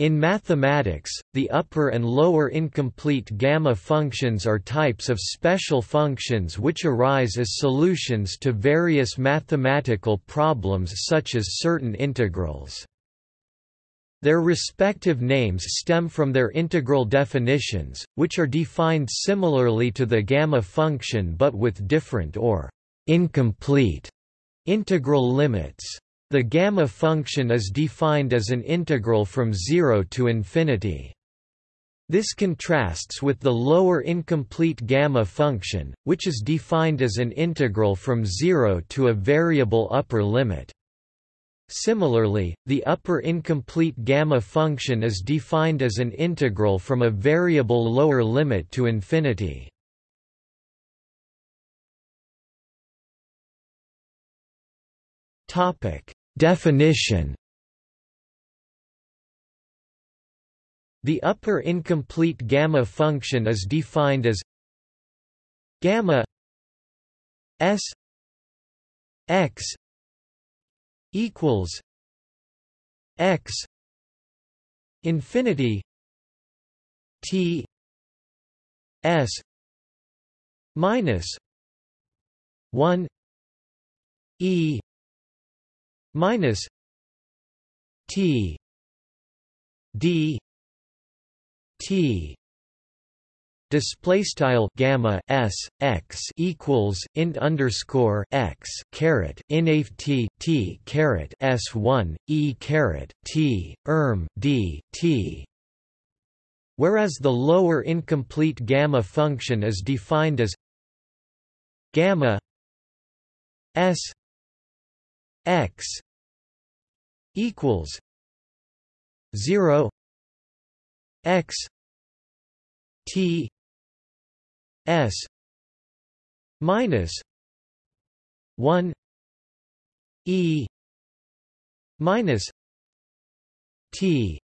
In mathematics, the upper and lower incomplete gamma functions are types of special functions which arise as solutions to various mathematical problems such as certain integrals. Their respective names stem from their integral definitions, which are defined similarly to the gamma function but with different or incomplete integral limits. The gamma function is defined as an integral from 0 to infinity. This contrasts with the lower incomplete gamma function, which is defined as an integral from 0 to a variable upper limit. Similarly, the upper incomplete gamma function is defined as an integral from a variable lower limit to infinity. Topic: Definition The upper incomplete gamma function is defined as gamma s x equals x infinity t s minus 1 e minus t d t display style gamma s x equals int underscore x caret t t caret s one e caret t erm d t. Whereas the lower incomplete gamma function is defined as gamma s x equals 0 x t S minus one E minus T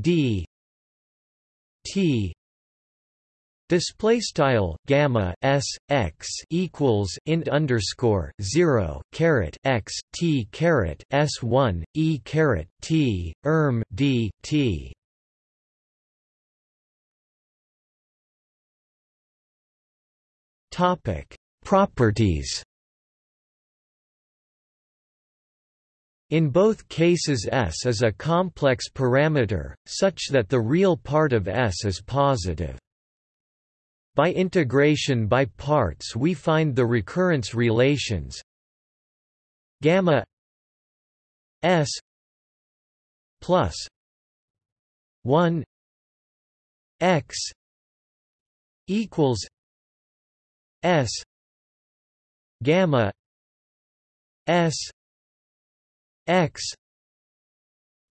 D T Display style gamma s x equals int underscore zero caret x t caret s one e caret t erm d t Topic: Properties. In both cases S is a complex parameter, such that the real part of S is positive. By integration by parts we find the recurrence relations. Gamma S plus 1 x equals S gamma S X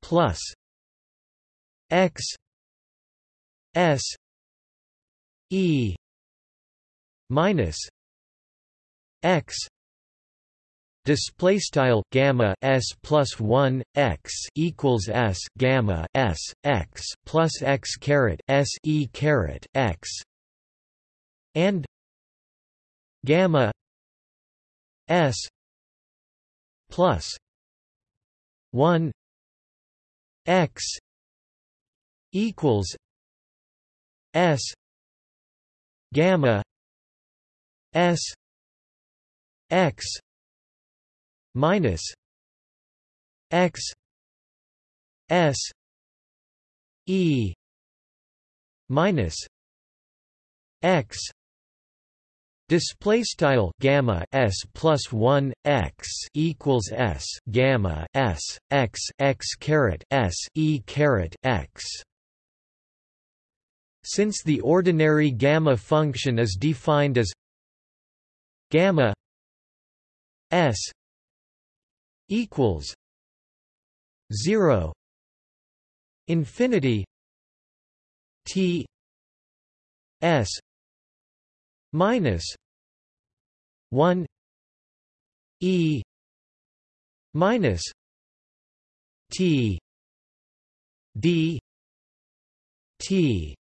plus X S E minus X display style gamma s plus 1 x equals s gamma s x plus x caret s e caret x and gamma s plus 1 x equals s gamma s x minus x s e minus x Display style gamma s plus one x equals s gamma s x x caret s e caret x. Since the ordinary gamma function is defined as gamma s equals zero infinity t s minus 1 e minus t d t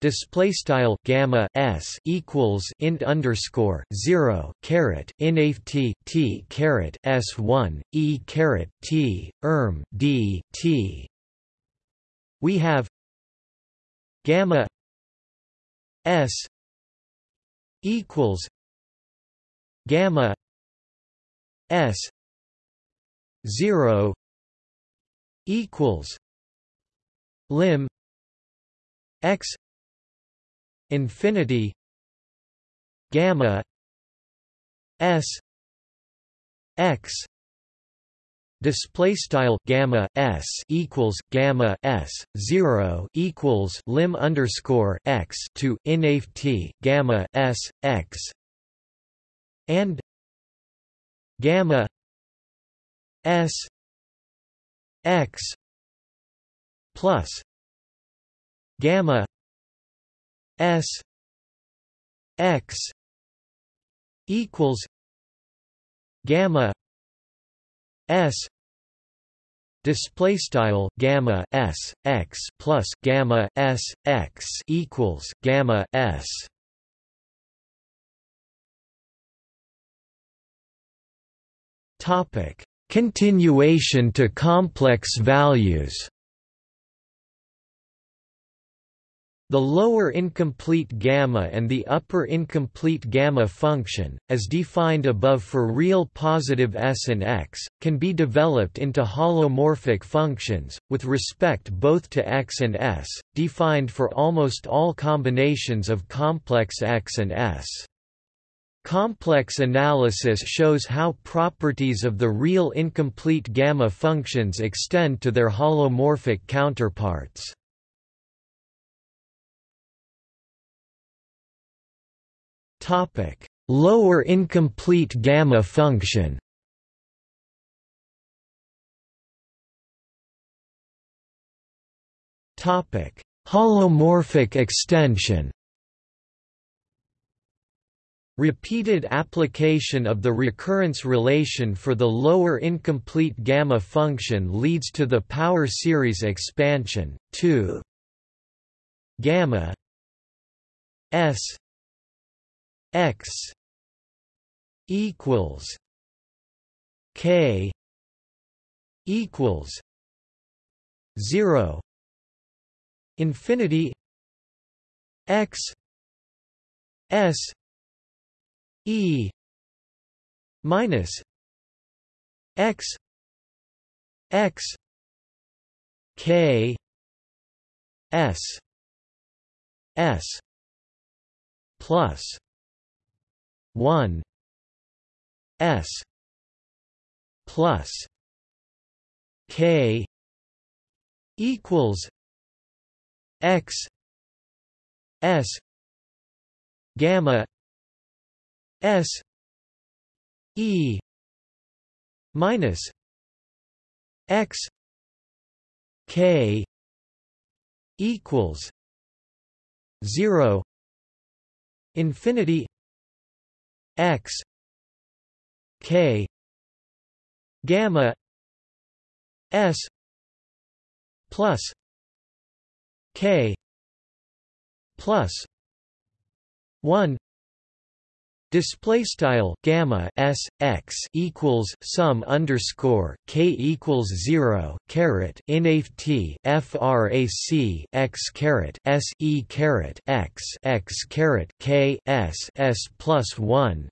display style gamma s equals int underscore 0 caret inaf t t caret s1 e caret t erm d t. We have gamma s equals gamma s 0 equals lim x infinity gamma s x display style gamma s equals gamma s 0 equals lim underscore x to inaf t gamma s x and gamma s x plus gamma S X equals gamma S display style gamma S X plus gamma S X equals gamma S. Topic. Continuation to complex values The lower incomplete gamma and the upper incomplete gamma function, as defined above for real positive s and x, can be developed into holomorphic functions, with respect both to x and s, defined for almost all combinations of complex x and s. Complex analysis shows how properties of the real incomplete gamma functions extend to their holomorphic counterparts. Topic: Lower incomplete gamma function. Topic: Holomorphic extension. Repeated application of the recurrence relation for the lower incomplete gamma function leads to the power series expansion 2 gamma s x equals k equals 0 infinity x s e minus x x k s s plus 1 s plus k equals x s gamma s e minus x k equals 0 infinity x k gamma s plus k plus 1 Display style gamma s x equals sum underscore k equals zero caret inaf t frac x caret s e caret x x caret k s s plus one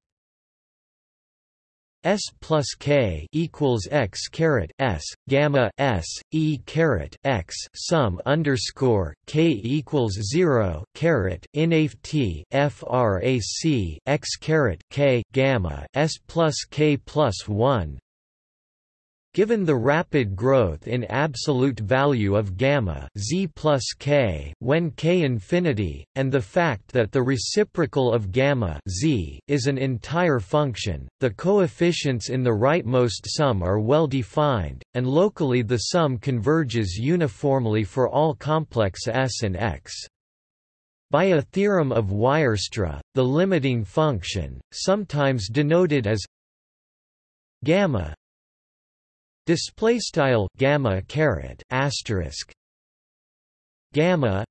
S plus K equals X caret S gamma S E caret X sum underscore K equals zero caret inaf T FRAC X caret K gamma S plus K plus one Given the rapid growth in absolute value of gamma z plus k when k infinity, and the fact that the reciprocal of gamma z is an entire function, the coefficients in the rightmost sum are well defined, and locally the sum converges uniformly for all complex s and x. By a theorem of Weierstrass, the limiting function, sometimes denoted as gamma Display style gamma caret asterisk gamma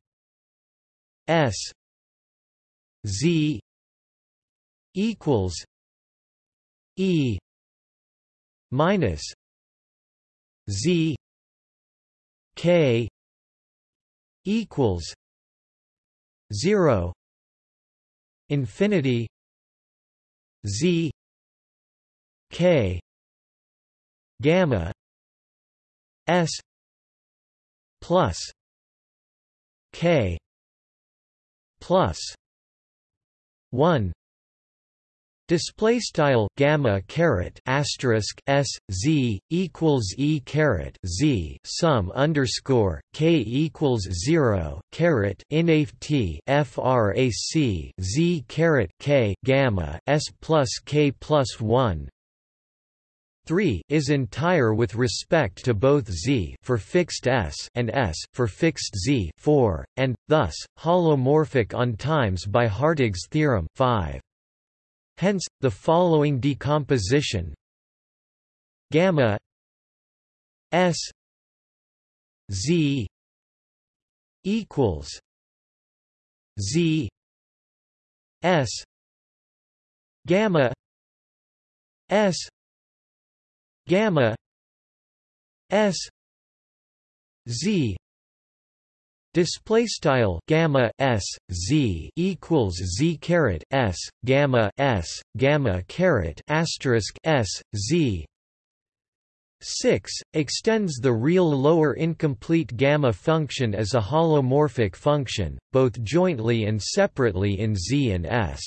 S Z equals E minus Z K equals zero infinity Z K gamma S plus K plus one Display style gamma caret asterisk s z equals e caret z sum underscore k equals zero caret inaf t frac z caret k gamma s plus k plus one 3 is entire with respect to both z for fixed s and s for fixed z 4 and thus holomorphic on times by Hartogs's theorem 5 Hence, the following decomposition. Gamma s z equals z s gamma s gamma s z Display style gamma s z equals z caret s gamma s gamma caret asterisk s z 6 extends the real lower incomplete gamma function as a holomorphic function, both jointly and separately in Z and S.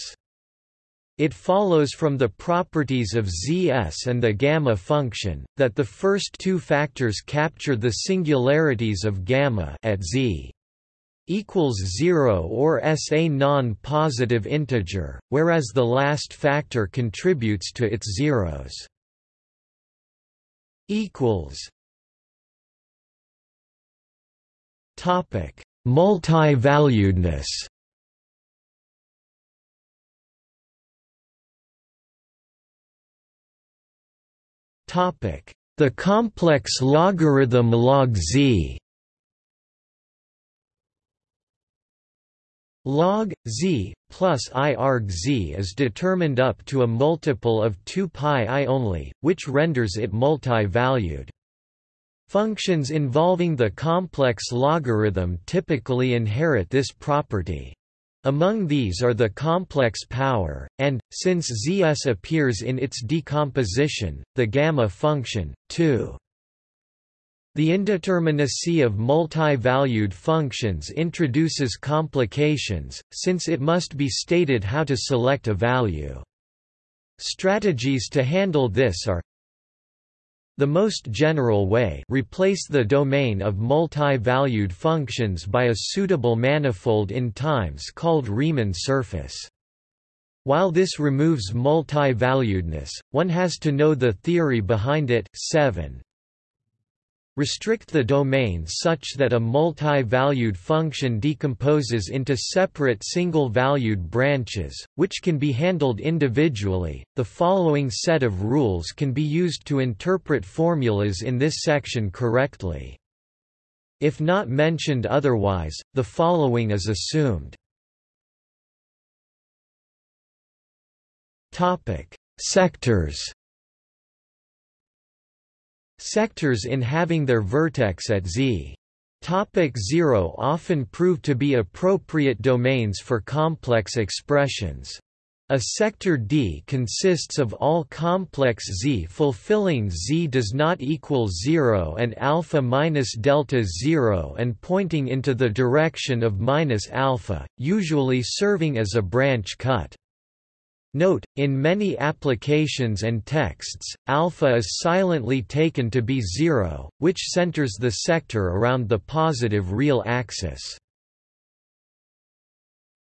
It follows from the properties of Zs and the gamma function, that the first two factors capture the singularities of gamma at Z equals 0 or s a non-positive integer, whereas the last factor contributes to its zeros. Topic: Multi-valuedness. The complex logarithm log z. log z plus i arg z is determined up to a multiple of 2 pi i only, which renders it multi-valued. Functions involving the complex logarithm typically inherit this property. Among these are the complex power, and, since zs appears in its decomposition, the gamma function, too. The indeterminacy of multi-valued functions introduces complications, since it must be stated how to select a value. Strategies to handle this are the most general way replace the domain of multi-valued functions by a suitable manifold in times called Riemann surface. While this removes multi-valuedness, one has to know the theory behind it 7 Restrict the domain such that a multi-valued function decomposes into separate single-valued branches, which can be handled individually. The following set of rules can be used to interpret formulas in this section correctly. If not mentioned otherwise, the following is assumed. Topic: Sectors Sectors in having their vertex at z. Topic 0 often prove to be appropriate domains for complex expressions. A sector D consists of all complex Z fulfilling Z does not equal 0 and alpha minus delta 0 and pointing into the direction of minus alpha, usually serving as a branch cut. Note, in many applications and texts, alpha is silently taken to be zero, which centers the sector around the positive real axis.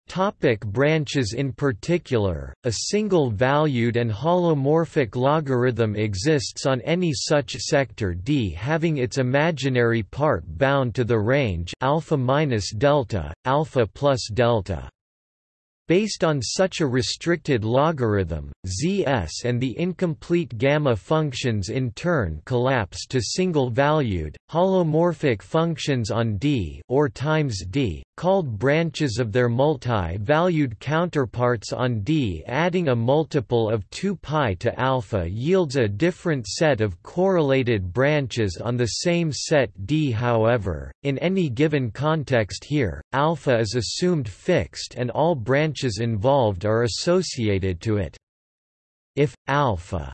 Topic branches In particular, a single-valued and holomorphic logarithm exists on any such sector D having its imaginary part bound to the range alpha minus delta, alpha plus delta. Based on such a restricted logarithm, Zs and the incomplete gamma functions in turn collapse to single-valued, holomorphic functions on D or times D, called branches of their multi-valued counterparts on D. Adding a multiple of 2 pi to alpha yields a different set of correlated branches on the same set D. However, in any given context here, alpha is assumed fixed and all branches involved are associated to it. If alpha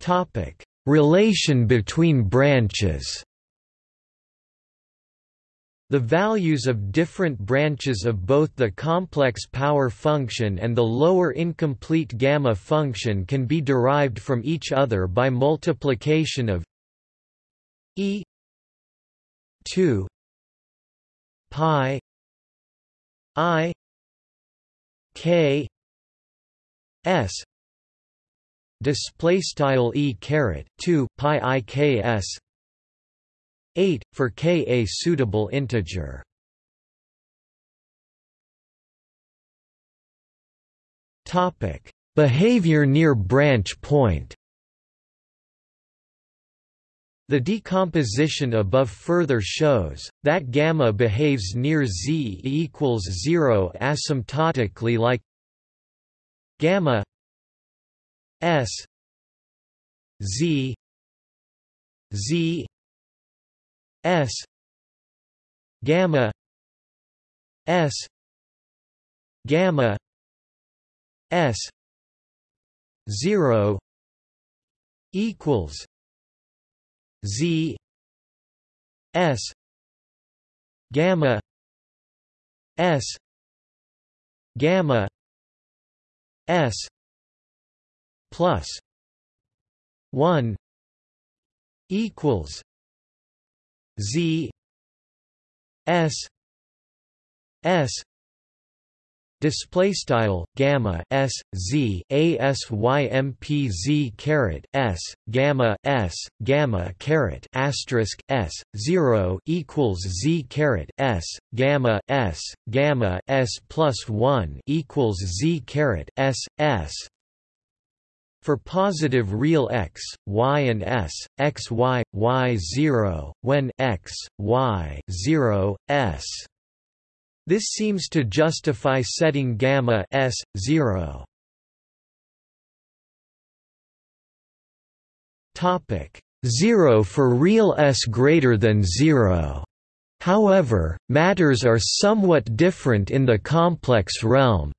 Topic: Relation between branches. The values of different branches of both the complex power function and the lower incomplete gamma function can be derived from each other by multiplication of e 2 pi i k s display style e caret 2 pi i k s 8 for k a suitable integer. Topic: Behavior near branch point. The decomposition above further shows that gamma behaves near z equals 0 asymptotically like gamma s z z S gamma S gamma S zero equals Z S gamma S gamma S plus one equals Z S S display style gamma s z a s y m p z caret s gamma s gamma caret asterisk s 0 equals z caret s gamma s gamma s plus 1 equals z caret s s for positive real x, y and s, x y, y 0, when x, y 0, s. This seems to justify setting gamma s 0. Topic 0 for real s greater than 0. However, matters are somewhat different in the complex realm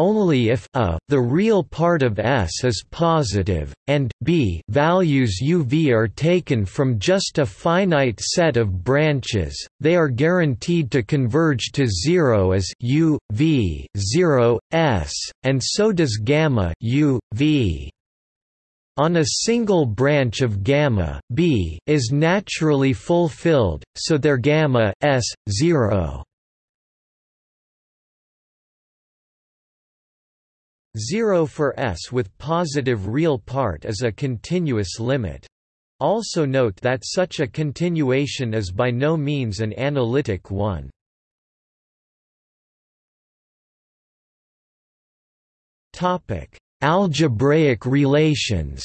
only if a, the real part of S is positive, and b values uv are taken from just a finite set of branches, they are guaranteed to converge to zero as u, v, 0, s, and so does gamma u, v. On a single branch of gamma b is naturally fulfilled, so their gamma s 0 0 for S with positive real part is a continuous limit. Also note that such a continuation is by no means an analytic one. Algebraic relations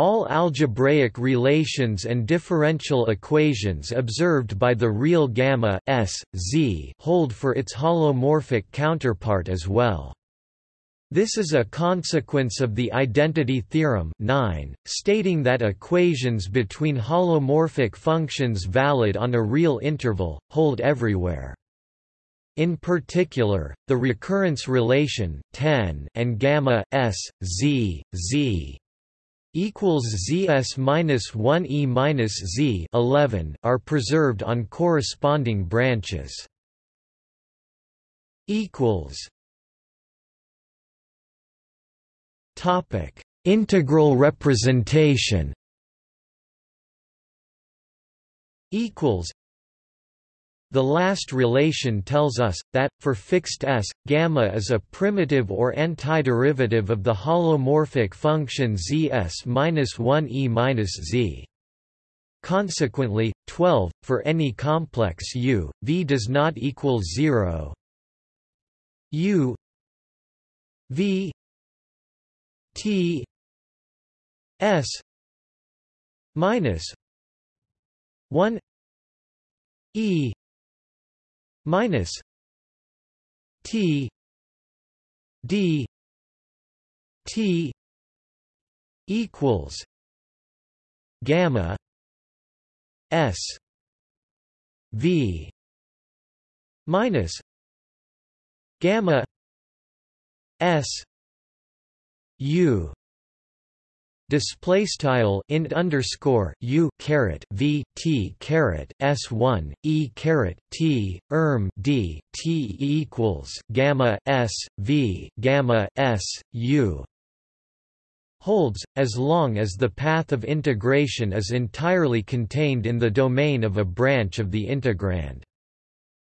all algebraic relations and differential equations observed by the real gamma s, z hold for its holomorphic counterpart as well. This is a consequence of the identity theorem 9, stating that equations between holomorphic functions valid on a real interval, hold everywhere. In particular, the recurrence relation 10 and gamma s, z, z equals zs minus 1 e minus z 11 are preserved on corresponding branches. Equals. Topic: Integral representation. Equals. The last relation tells us, that, for fixed S, gamma is a primitive or antiderivative of the holomorphic function zs-1 e-z. Consequently, 12, for any complex U, V does not equal 0 U V T S minus 1 E minus T D T equals gamma S V minus gamma S U display style int underscore u caret v t caret s one e caret t erm d t equals gamma s v gamma s u holds, as long as the path of integration is entirely contained in the domain of a branch of the integrand.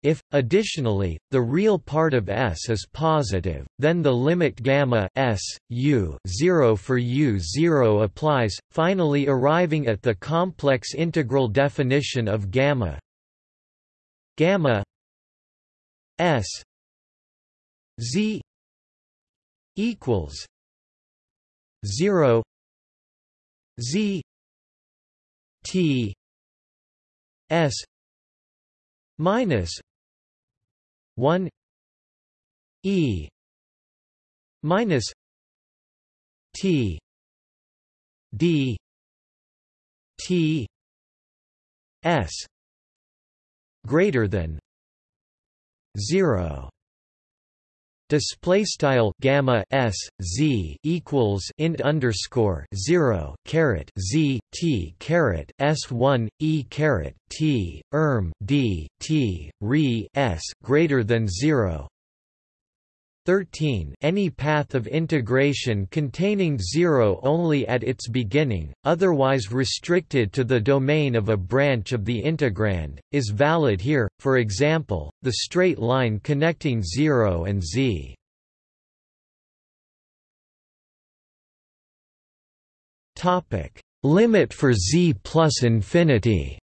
If, additionally, the real part of S is positive, then the limit gamma S, U 0 for U 0 applies, finally arriving at the complex integral definition of gamma. Gamma S Z equals 0 z t s minus 1 e minus t d t s greater than 0 display style gamma s z equals int underscore 0 caret z t caret s1 e caret t erm d t re s greater than 0 13 Any path of integration containing zero only at its beginning, otherwise restricted to the domain of a branch of the integrand, is valid here, for example, the straight line connecting 0 and z. Limit for z plus infinity.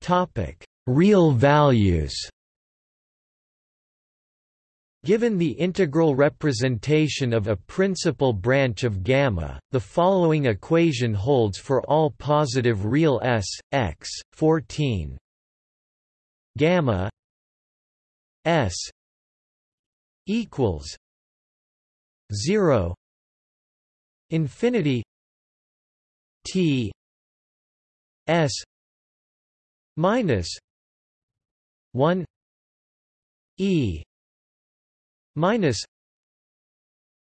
Topic Real values Given the integral representation of a principal branch of gamma, the following equation holds for all positive real s, x, 14 gamma s equals 0 infinity t s minus 1 e minus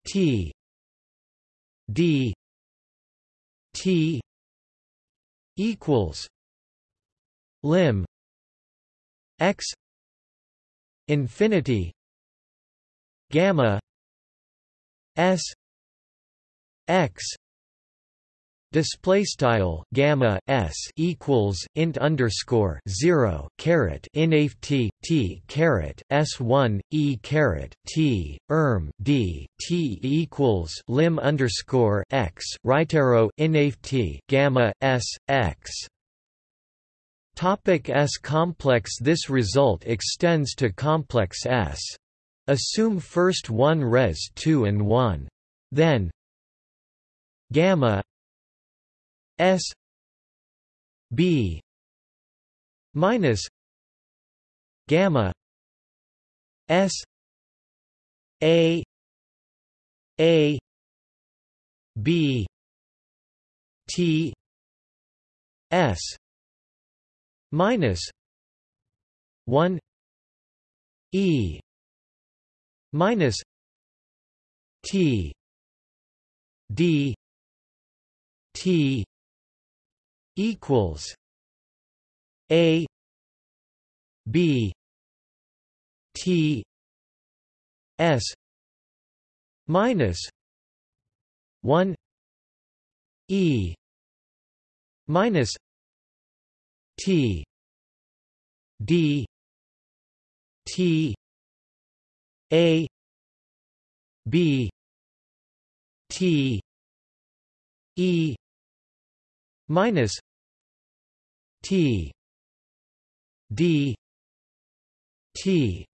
t d t equals lim x infinity gamma s x Display style gamma s equals int underscore zero caret inaf t t caret s one e caret t erm d t equals lim underscore x right arrow inaf t gamma s x. Topic S complex This result extends to complex S. Assume first 1 res 2 and 1. Then gamma S B minus gamma S A A B T S minus one E minus T D T equals A B T S minus one E minus T D T A B T E minus T D T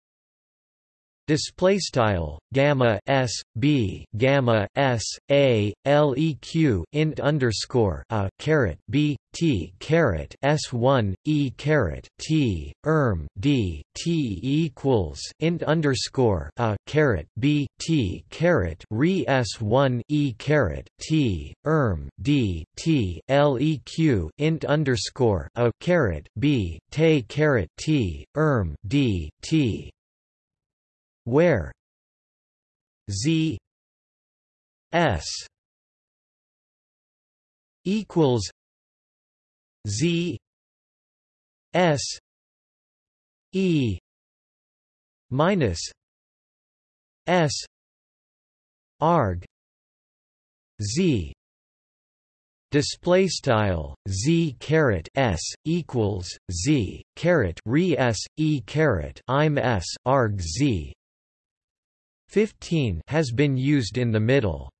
Display style gamma s b gamma s a leq int underscore a caret b t caret s one e caret t erm d t equals int underscore a caret b t caret re s one e caret t erm d t leq int underscore a caret b te caret t erm d t where? Z. S. Equals z. S. E. Minus s. Arg. Z. Display style z caret s equals z caret re s e caret im s arg z 15 has been used in the middle.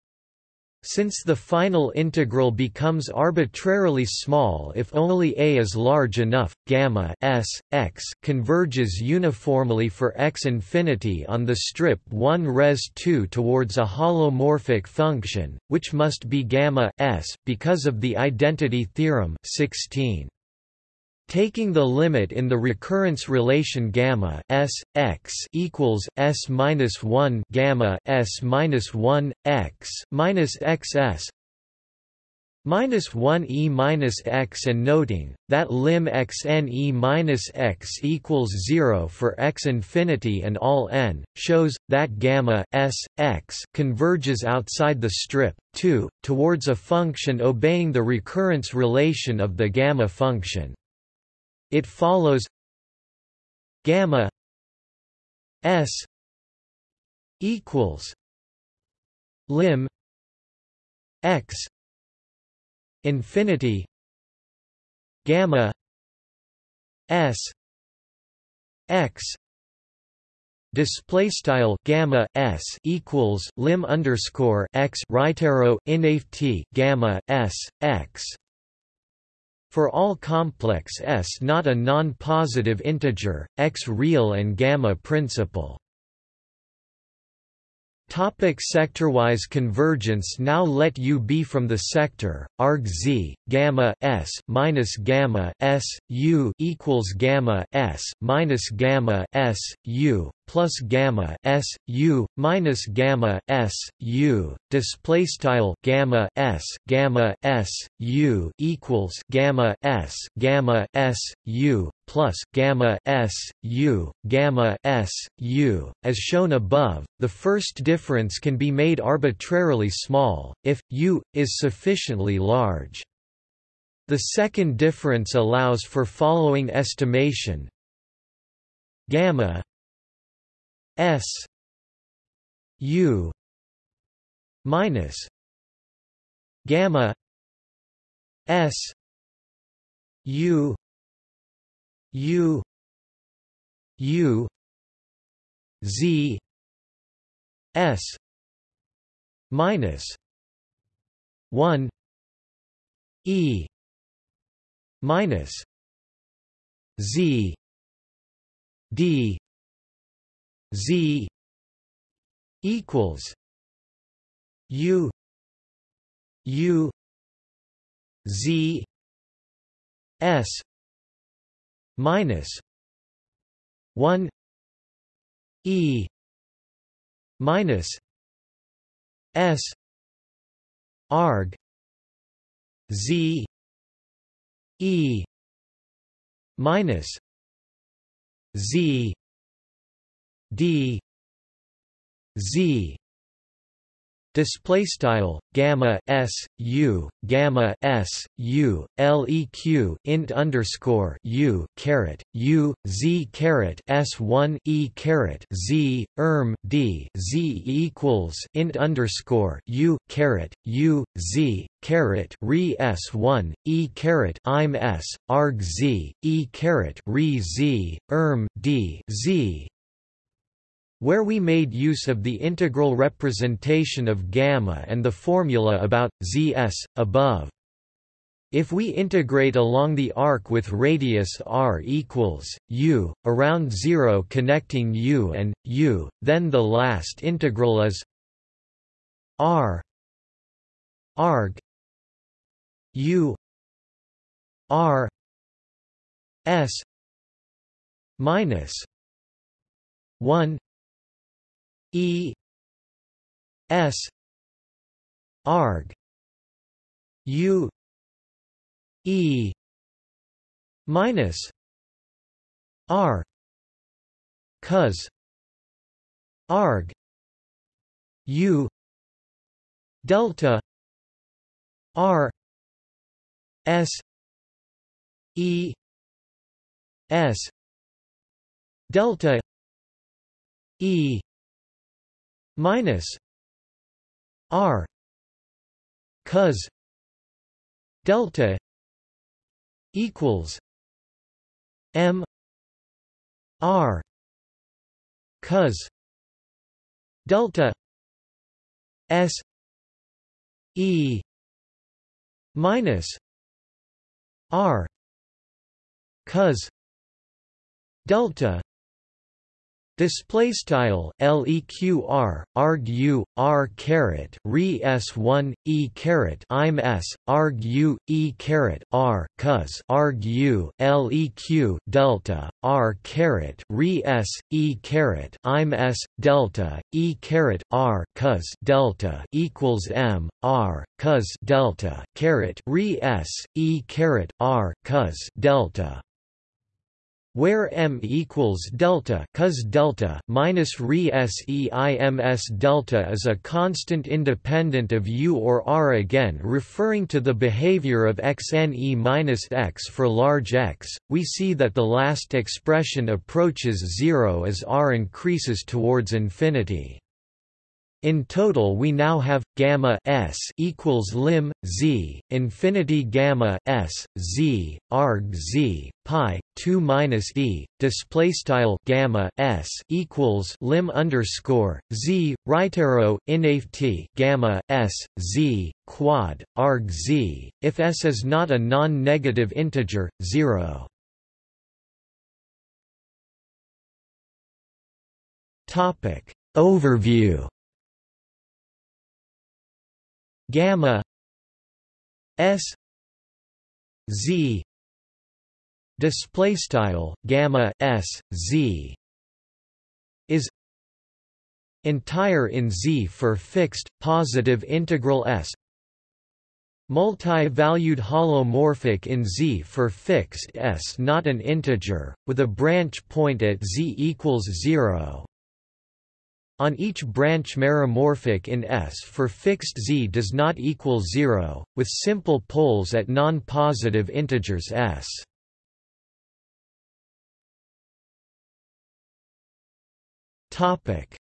Since the final integral becomes arbitrarily small if only a is large enough, gamma s, x converges uniformly for x infinity on the strip 1 res 2 towards a holomorphic function, which must be gamma s because of the identity theorem 16. Taking the limit in the recurrence relation gamma s x equals s minus one gamma s minus one x minus xs minus one e minus x and noting that lim x n e minus x equals zero for x infinity and all n shows that gamma s x converges outside the strip 2 towards a function obeying the recurrence relation of the gamma function. It follows gamma s equals lim x infinity gamma s x display style gamma s equals lim underscore x right arrow in gamma s x for all complex S not a non-positive integer, x real and gamma principal. Topic sector-wise convergence Now let U be from the sector arg z gamma s minus gamma s u equals gamma s minus gamma s u plus gamma s u minus gamma s u display style gamma s gamma s u equals gamma s gamma s u plus gamma s u gamma s u. As shown above the first difference can be made arbitrarily small if u is sufficiently large. The second difference allows for following estimation. Gamma S U minus gamma S U U U Z S minus one E minus Z D Z equals U U Z S minus one E minus S arg Z E minus Z d z display style gamma s u gamma s u leq int underscore u caret u z caret s one e caret z erm d z equals int underscore u caret u z caret re s one e caret im s arg z e caret re z erm d z where we made use of the integral representation of gamma and the formula about zs above. If we integrate along the arc with radius r equals u, around 0 connecting u and u, then the last integral is r arg u r s minus 1 e s arg u E minus R cos arg U delta R S E S delta E minus R cos delta equals M R cos delta S E minus R cos delta Display style leqr arg r caret re s one e caret im s arg e caret r cos arg leq delta r caret re s e caret im s delta e caret r cos delta equals m r cos delta caret re s e caret r cos delta where m equals delta cos delta minus re seims delta is a constant independent of u or r again referring to the behavior of xne minus x for large x. We see that the last expression approaches zero as r increases towards infinity in total we now have gamma s equals lim z infinity gamma s z arg z pi 2 minus e display style gamma s equals lim underscore z right arrow t gamma s z quad arg z if s is not a non-negative integer 0 topic. Overview gamma s z display style gamma s z is entire in z for fixed positive integral s. Multi-valued holomorphic in z for fixed s not an integer with a branch point at z equals 0 on each branch meromorphic in S for fixed z does not equal 0, with simple poles at non-positive integers S.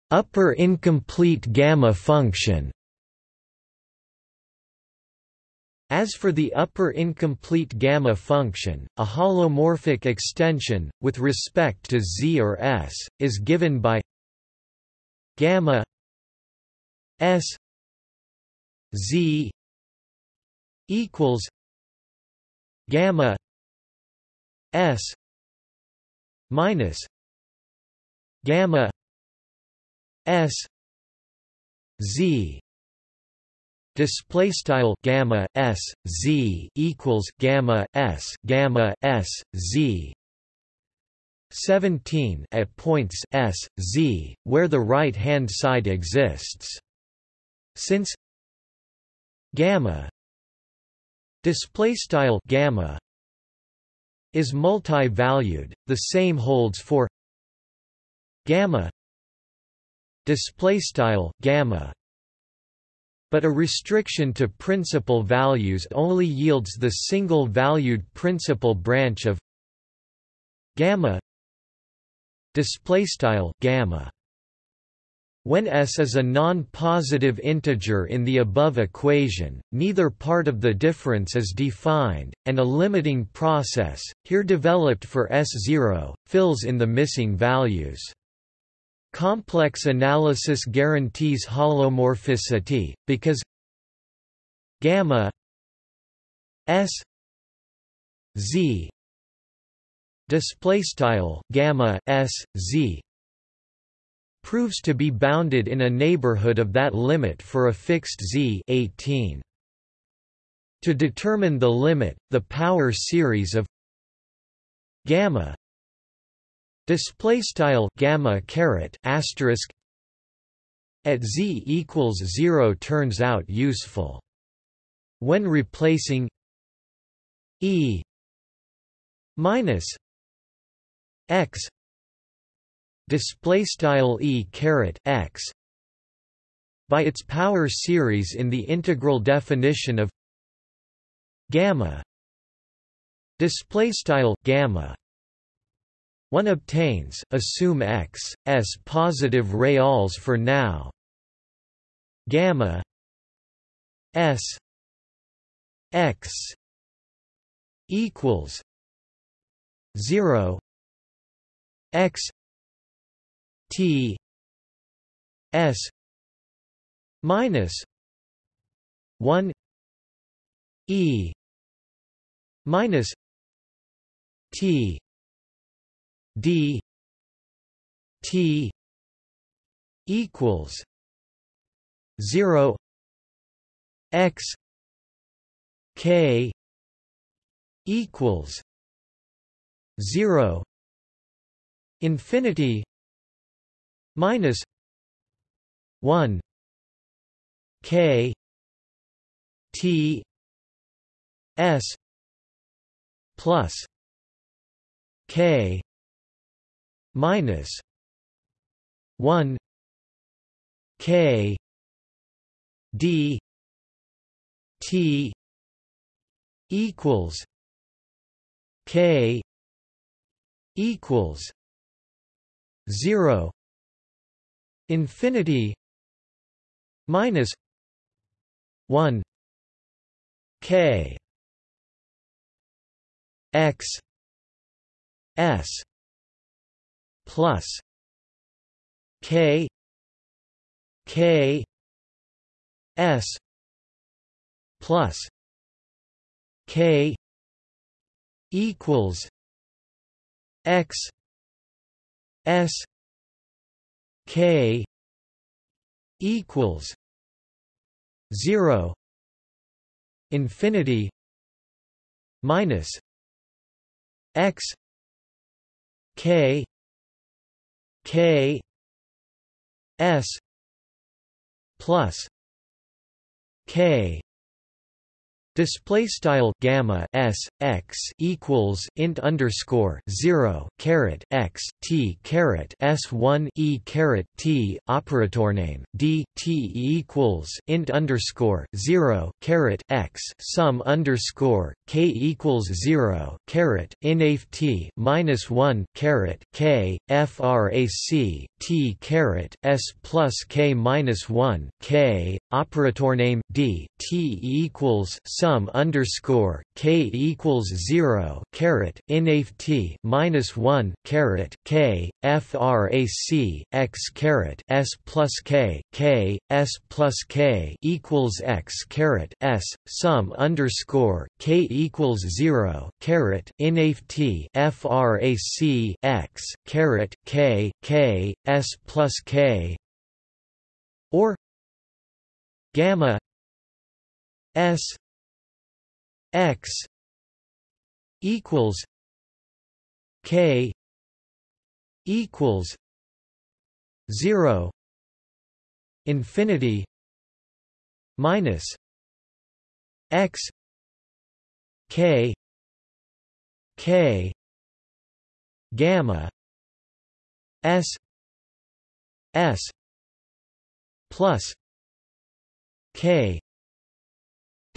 Upper incomplete gamma function As for the upper incomplete gamma function, a holomorphic extension, with respect to z or s, is given by gamma s z equals gamma s minus gamma s z. Display style gamma s z equals gamma s gamma s z 17 at points s, z, where the right-hand side exists. Since gamma display style gamma is multi-valued, the same holds for gamma display style gamma but a restriction to principal values only yields the single-valued principal branch of gamma display style gamma when s is a non-positive integer in the above equation, neither part of the difference is defined, and a limiting process, here developed for S0, fills in the missing values. Complex analysis guarantees holomorphicity, because gamma s z display style gamma s z proves to be bounded in a neighborhood of that limit for a fixed z 18 to determine the limit the power series of gamma display style gamma caret asterisk at z equals 0 turns out useful. When replacing e minus x. Display style e caret x. By its power series in the integral definition of gamma. Display style gamma. One obtains assume x s positive reals for now. Gamma. S. X. Equals 0 x t s minus 1 e minus t d t equals 0 x k equals 0 infinity minus 1 k t s plus k minus 1 k d t equals k equals 0 infinity minus 1 k x s plus k k s plus k equals x s k equals 0 infinity minus x k k s plus k Display style gamma s x equals int underscore zero caret x t caret s one e caret t operator name d t equals int underscore zero caret x sum underscore k equals zero caret inaf t minus one caret k frac t caret s plus k minus one k operator name d t equals sum sum underscore k equals zero caret inaf t minus one caret k frac x caret s plus k k s plus k equals x caret s sum underscore k equals zero caret inaf t frac x caret k k s plus k or gamma s x equals k equals 0 infinity minus x k k gamma s s plus k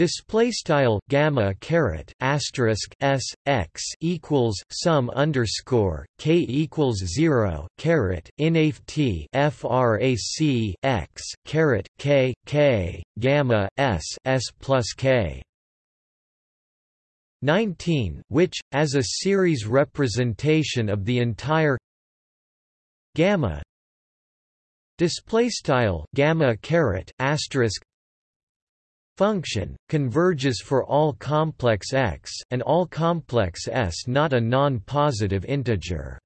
Display style gamma caret asterisk s x equals sum underscore k equals zero caret inaf t frac x caret k k gamma s s plus k. 19 which, as a series representation of the entire gamma display style gamma caret asterisk function converges for all complex x and all complex s not a non-positive integer.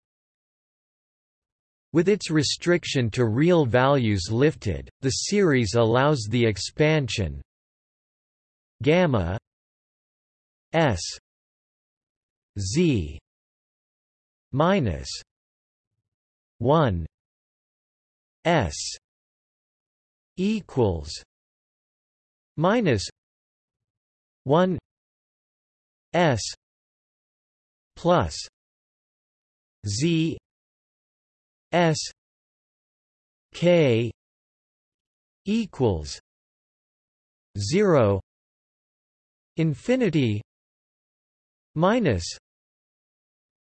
With its restriction to real values lifted the series allows the expansion gamma s z minus 1 s equals minus 1 s plus z s k equals 0 infinity minus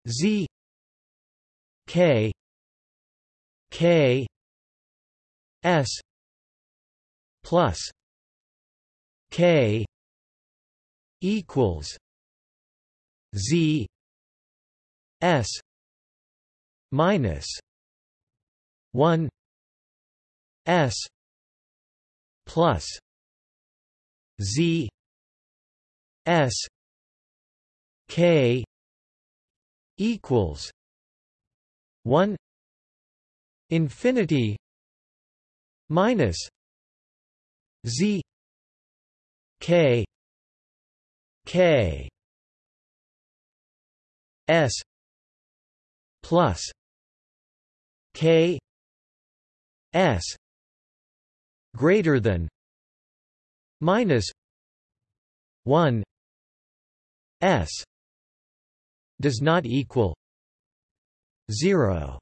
z k k s plus k equals z s minus 1 s plus z s k equals 1 infinity minus z k k s plus k s greater than minus 1 s does not equal 0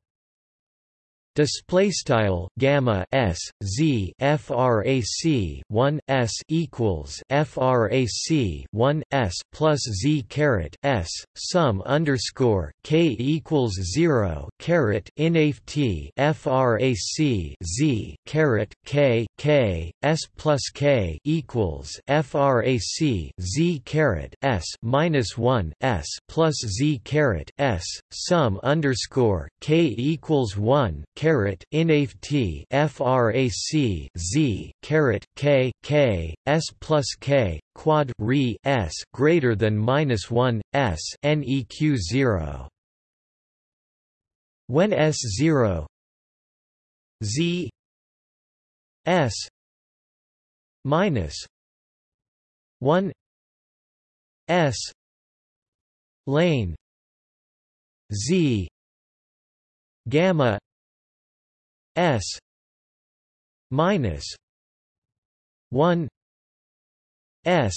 display style gamma s z frac 1 s equals frac 1 s plus z caret s sum underscore k equals 0 caret inft frac z caret k k s plus k equals frac z caret s minus 1 s plus z caret s sum underscore k equals 1 caret inft frac z caret k k s plus k quad re s greater than minus 1 s neq 0 when s 0 z s minus 1 s lane z gamma S minus one S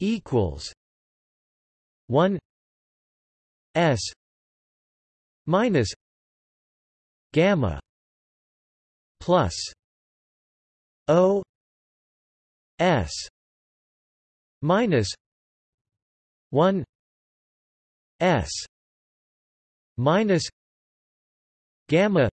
equals one S minus gamma plus O S minus one S minus gamma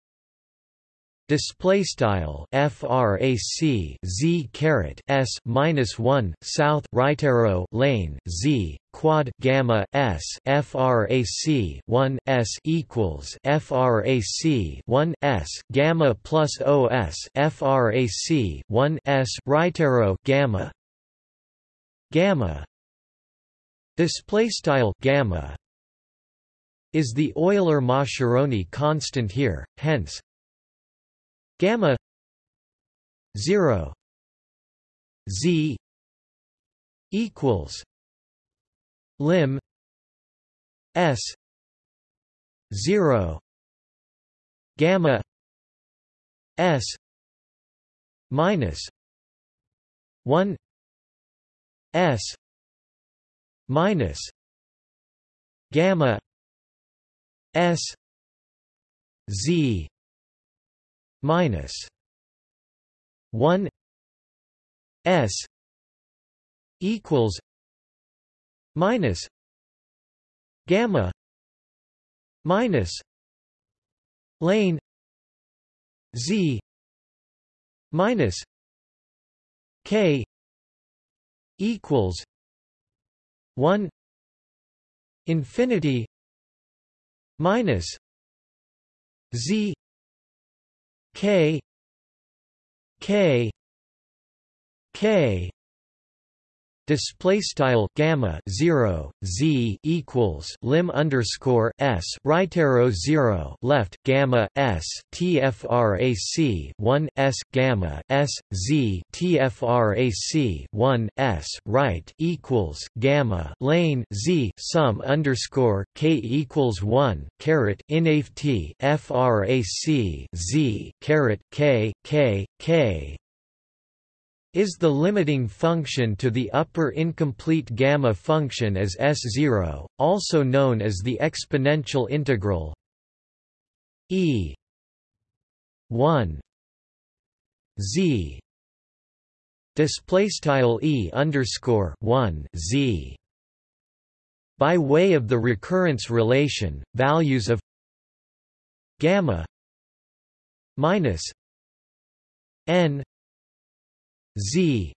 display style frac z caret s minus 1 south right arrow lane z quad gamma s frac 1 s equals frac 1 s gamma plus os frac 1 s right arrow gamma. Gamma. Display style gamma. Is the Euler-Mascheroni constant here hence gamma 0 z equals lim s 0 gamma s minus 1 s minus gamma s z minus 1 s equals minus gamma minus lane z minus k equals 1 infinity minus z K K K display style gamma 0 z equals lim underscore s right arrow 0 left gamma s tfrac 1 s gamma s z tfrac 1 s right equals gamma lane z sum underscore k equals 1 caret inaf t frac z caret k k k is the limiting function to the upper incomplete gamma function as S0, also known as the exponential integral e 1 z. Display e underscore 1 z. By way of the recurrence relation values of gamma minus n z.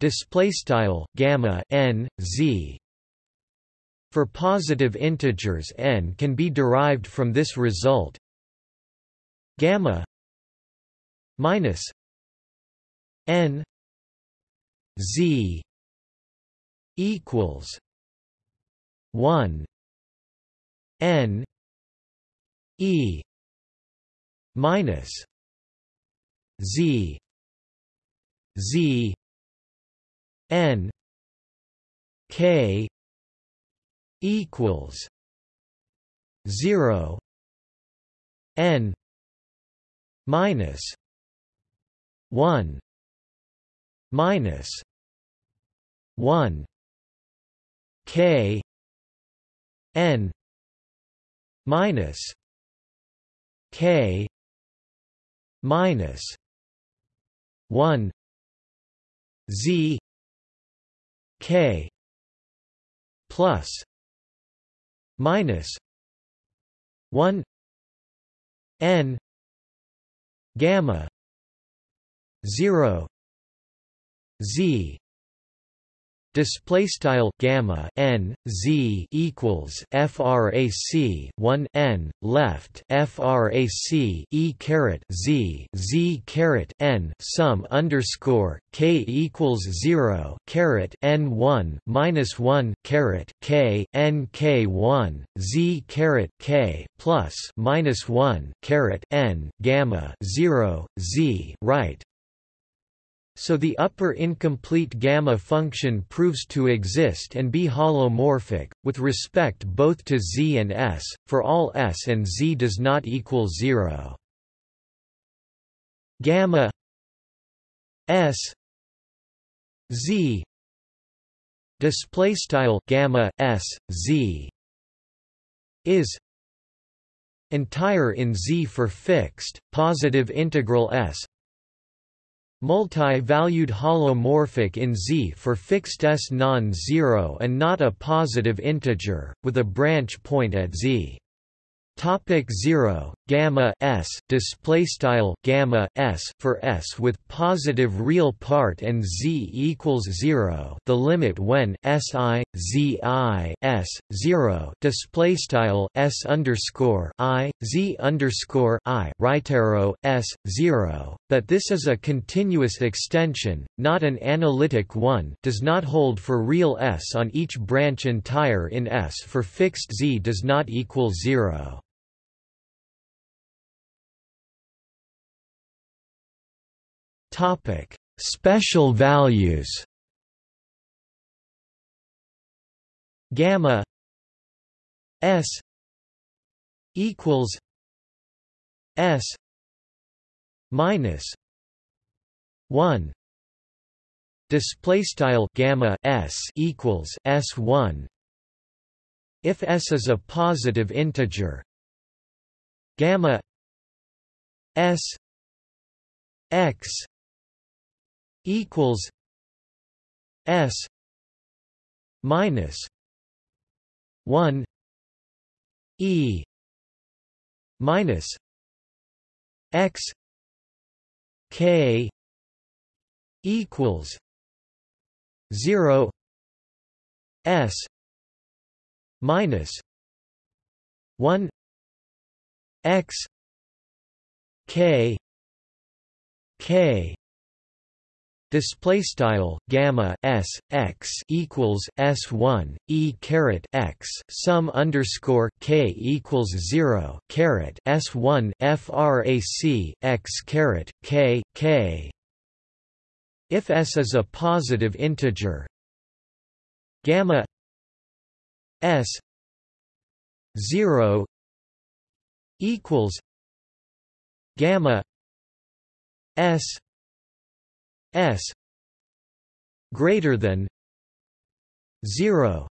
Display style gamma n z. For positive integers n can be derived from this result. Gamma minus n z equals 1 n e minus z Z N K equals zero N minus one minus one K N minus K minus one Z K plus minus one N gamma zero Z display style gamma n z equals frac 1 n left frac e caret z z caret n sum underscore k equals 0 caret n 1 minus 1 caret k n k 1 z caret k plus minus 1 caret n gamma 0 z right so the upper incomplete gamma function proves to exist and be holomorphic, with respect both to z and s, for all s and z does not equal 0. Gamma s z display style gamma s z is entire in Z for fixed, positive integral S Multi-valued holomorphic in Z for fixed S non-zero and not a positive integer, with a branch point at Z. Topic 0 gamma s display style gamma s for s with positive real part and z equals 0 the limit when si zi s 0 display style s underscore i z underscore i. Right arrow s 0 that this is a continuous extension not an analytic one does not hold for real s on each branch entire in s for fixed z does not equal 0 Topic: Special values. Gamma S equals S minus one display style gamma s equals s1 if s is a positive integer gamma s x equals S minus one E minus X K equals zero S minus one X K K display style gamma s x equals s one e caret x sum underscore k equals zero caret s one frac x caret k k. If s is a positive integer, gamma s zero equals gamma s s greater than 0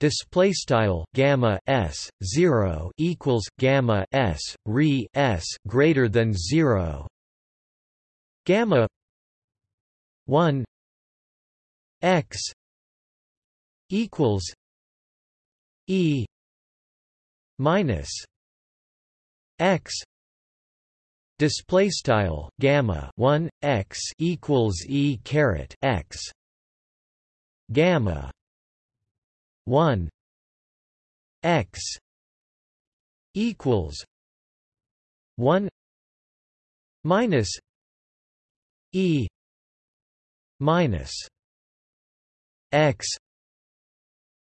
display style gamma s 0 equals gamma s re s greater than 0 gamma 1 x equals e minus x display style gamma 1 x equals e caret x gamma 1 x equals 1 minus e minus x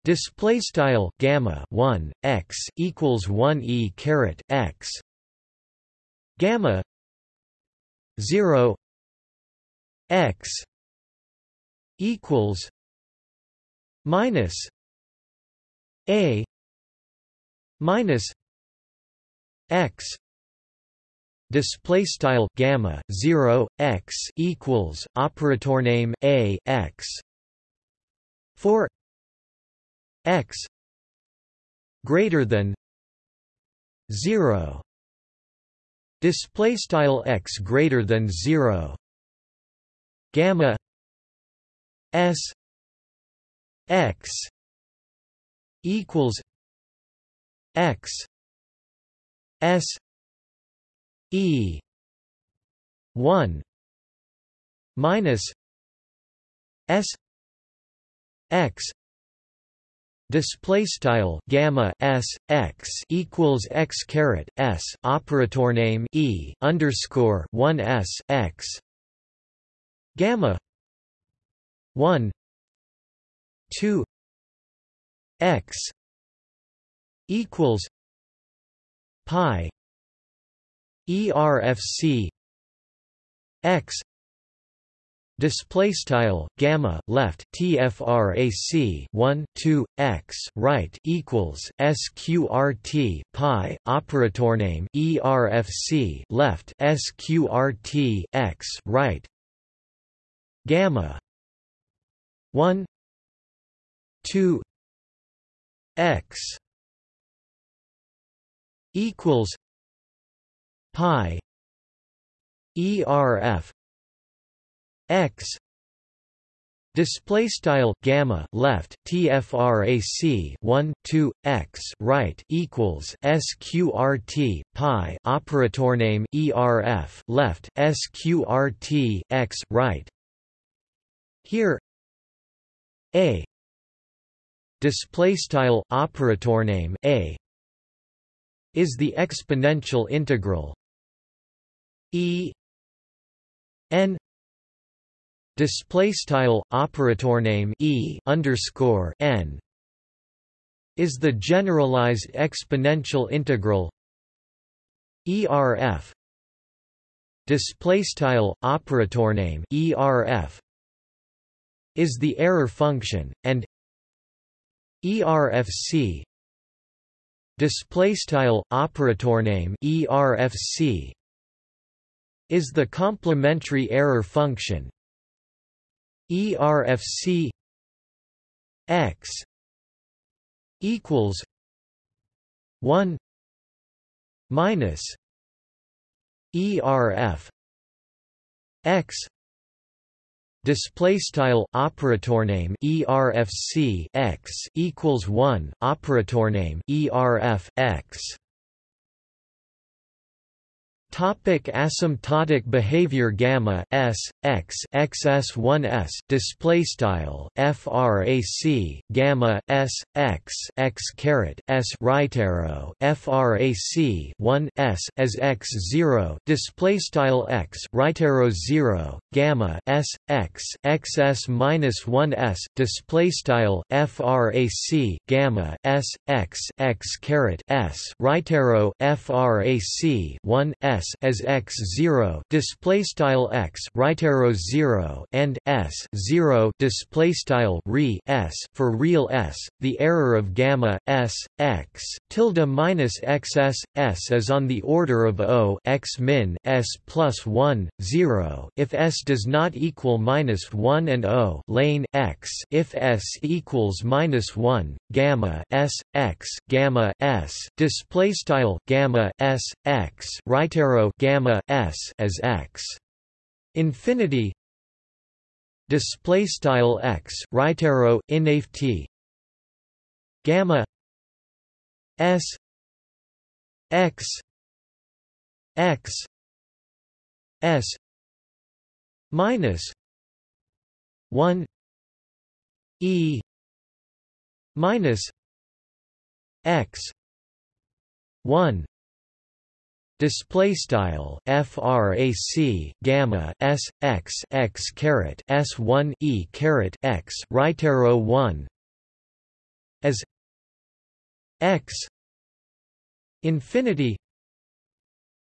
display style gamma 1 x equals 1 e caret x gamma 0 x equals minus a minus x display style gamma 0 x equals operator name a x for x greater than 0 display style x greater than 0 gamma s x equals x s e 1 minus s x Display style gamma s x equals x caret s operator name e underscore one s x. Gamma one two x equals pi erfc x display style gamma left tfrac 1 2 x right equals sqrt pi operator name erfc left sqrt x right. Gamma 1 2 x equals pi erf x display style gamma left tfrac 1 2 x right equals sqrt pi operator name erf left sqrt x right. Here a display style operator name a is the exponential integral e n display style operator name e underscore n is the generalized exponential integral erf display style operator name erf is the error function and erfc display style operator name erfc is the complementary error function ERFC X equals one minus ERF X display style operator name ERFC X equals 1 operator name ERF X Topic asymptotic behavior gamma s x xs1s display style frac gamma s x x caret s right arrow frac 1 s as x 0 display style x right arrow 0 gamma s x xs minus 1 s display style frac gamma s x x caret s right arrow frac 1 s as x 0 display style x right arrow 0 and s 0 display style re s for real s the error of gamma s x tilde minus xs s is on the order of o x min s plus 1 0 if s does not equal minus 1 and o lane x if s equals minus 1 gamma s x gamma s display style gamma s x right arrow gamma s as x. Infinity display style x right arrow inaf t. Gamma s x x s minus 1 e minus x 1 Display style frac gamma s x x caret s one e caret x right arrow one as x infinity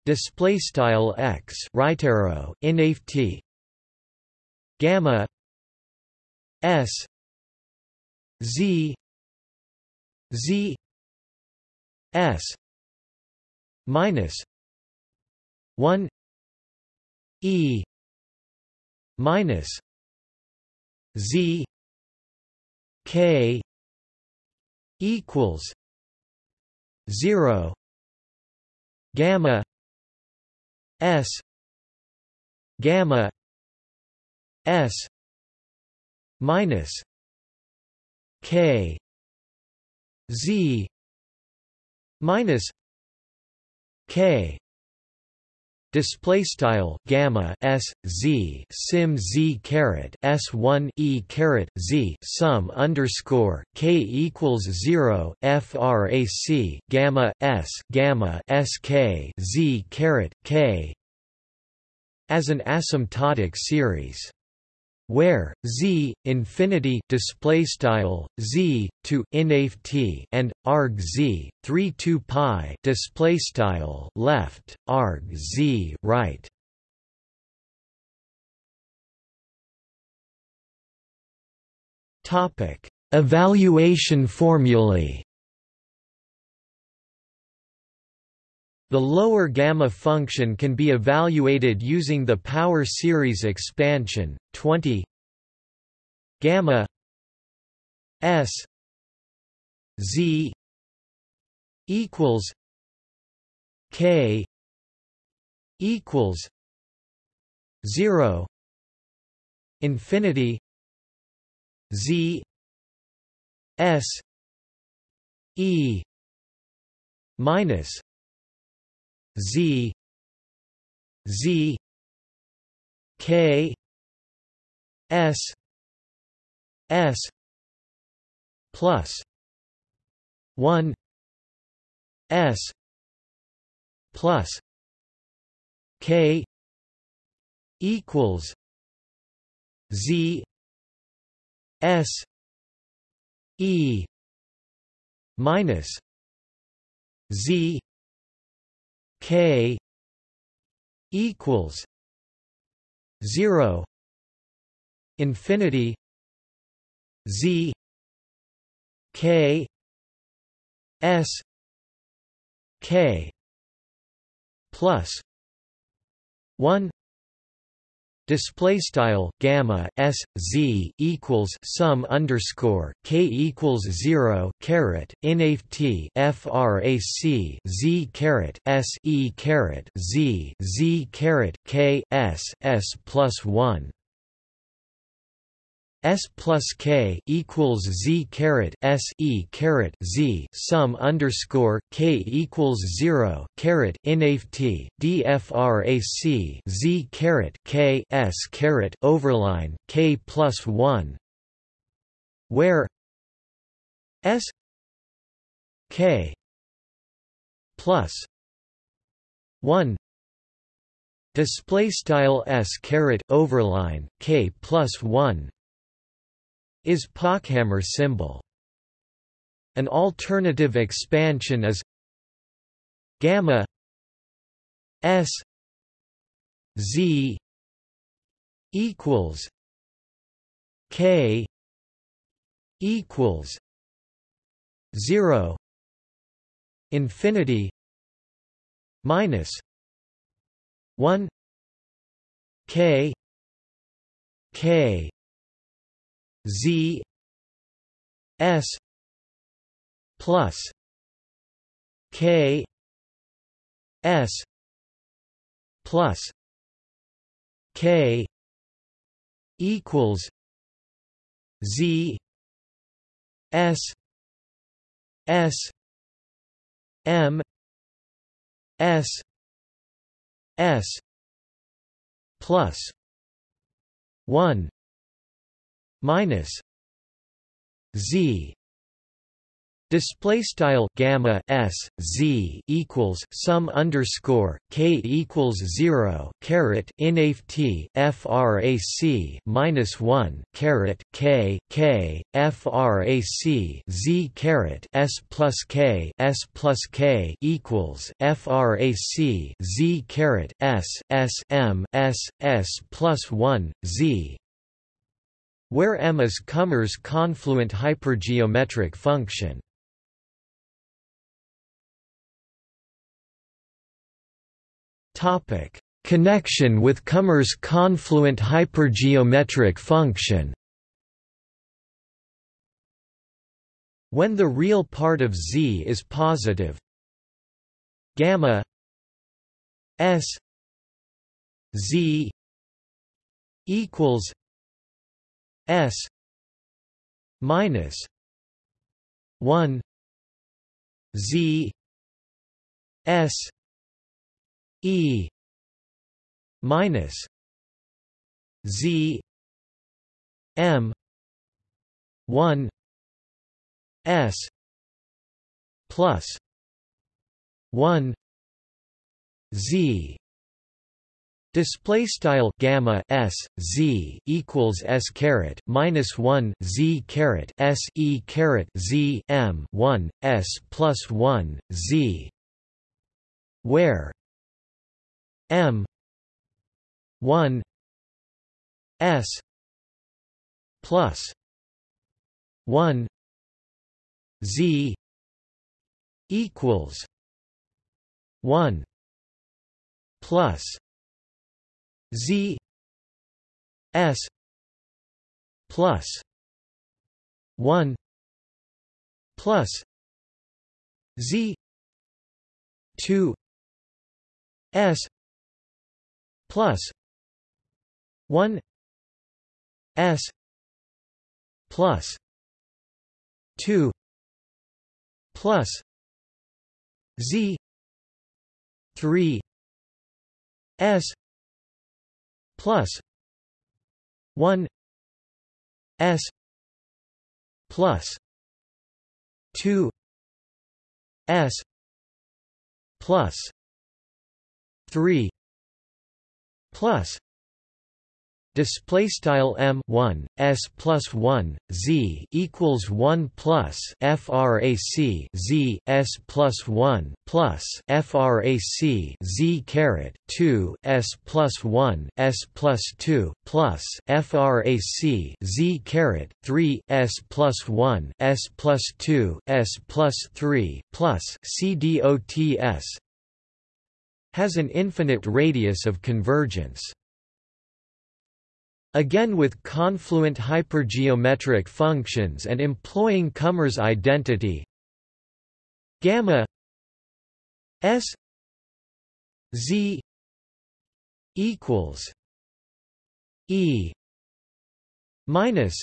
display style x right arrow inaf t gamma s z z s minus 1 e minus z k equals 0 gamma s gamma s minus k z minus k display style gamma s z sim z caret s 1 e caret z sum underscore k equals 0 frac gamma s gamma sk z caret k as an asymptotic series where z infinity display style z to t and arg z 3 2 pi display style left arg z right. Topic evaluation formulae The lower gamma function can be evaluated using the power series expansion 20 gamma s z equals k equals 0 infinity z s e minus Z Z K S S plus one S plus K equals Z S E minus Z K equals zero infinity Z K S K plus one display style gamma s z equals sum underscore k equals 0 caret inaf t frac z caret s e caret z z caret k s s plus 1 S plus K equals Z caret S E caret Z sum underscore K equals zero caret INAFT DFRAC Z caret K S caret overline K plus one. Where S K plus one display style S caret overline K plus one is Pochhammer symbol. An alternative expansion is gamma S Z equals K equals zero infinity minus one K K Z S plus K S plus K equals Z S S M S S plus one minus z. Display style gamma s z equals sum underscore k equals zero caret inft frac minus one caret k k frac z caret s plus k s plus k equals frac z caret s s m s s plus one z where M is Kummer's confluent hypergeometric function. Topic: Connection with Kummer's confluent hypergeometric function. When the real part of Z is positive, gamma S Z equals S minus one Z S E minus Z M one S plus one Z Display style gamma s z equals s caret minus one z caret s e caret z m one s plus one z, where m one s plus one z equals one plus Z S plus one plus Z two S plus one S plus two plus Z three S plus 1 s plus 2 s plus 3 plus display style m 1 s plus 1 z equals 1 plus frac z s plus 1 plus frac z caret 2 s plus 1 s plus 2 plus frac z caret 3 s plus 1 s plus 2 s plus 3 plus c dots has an infinite radius of convergence Again with confluent hypergeometric functions and employing Kummer's identity gamma s z equals e minus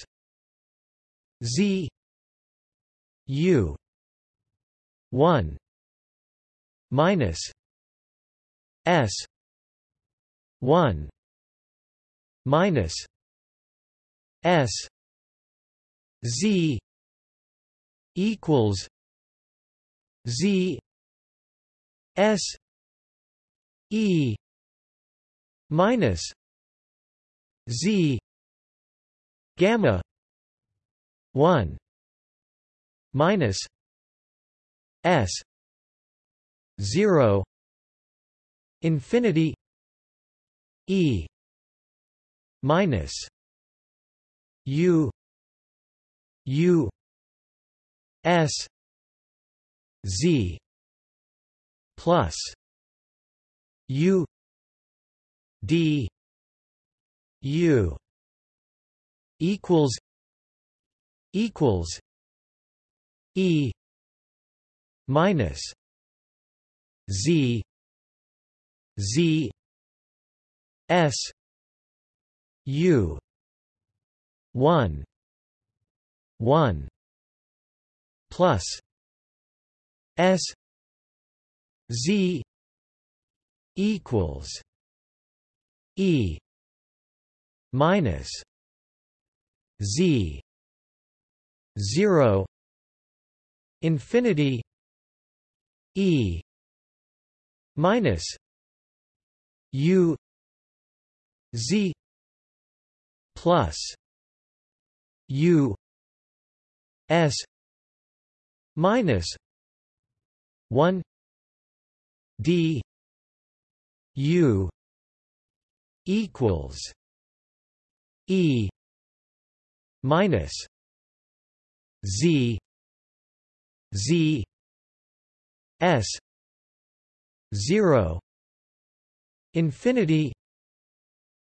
z u 1 minus s 1 minus s z equals z s e minus z gamma 1 minus s 0 infinity e minus u u s z plus u d u equals equals e minus z z s u. 1 1 plus. S. Z. equals e. minus z. 0 infinity e. minus u. Z plus u s minus 1 d u equals e minus z z s 0 infinity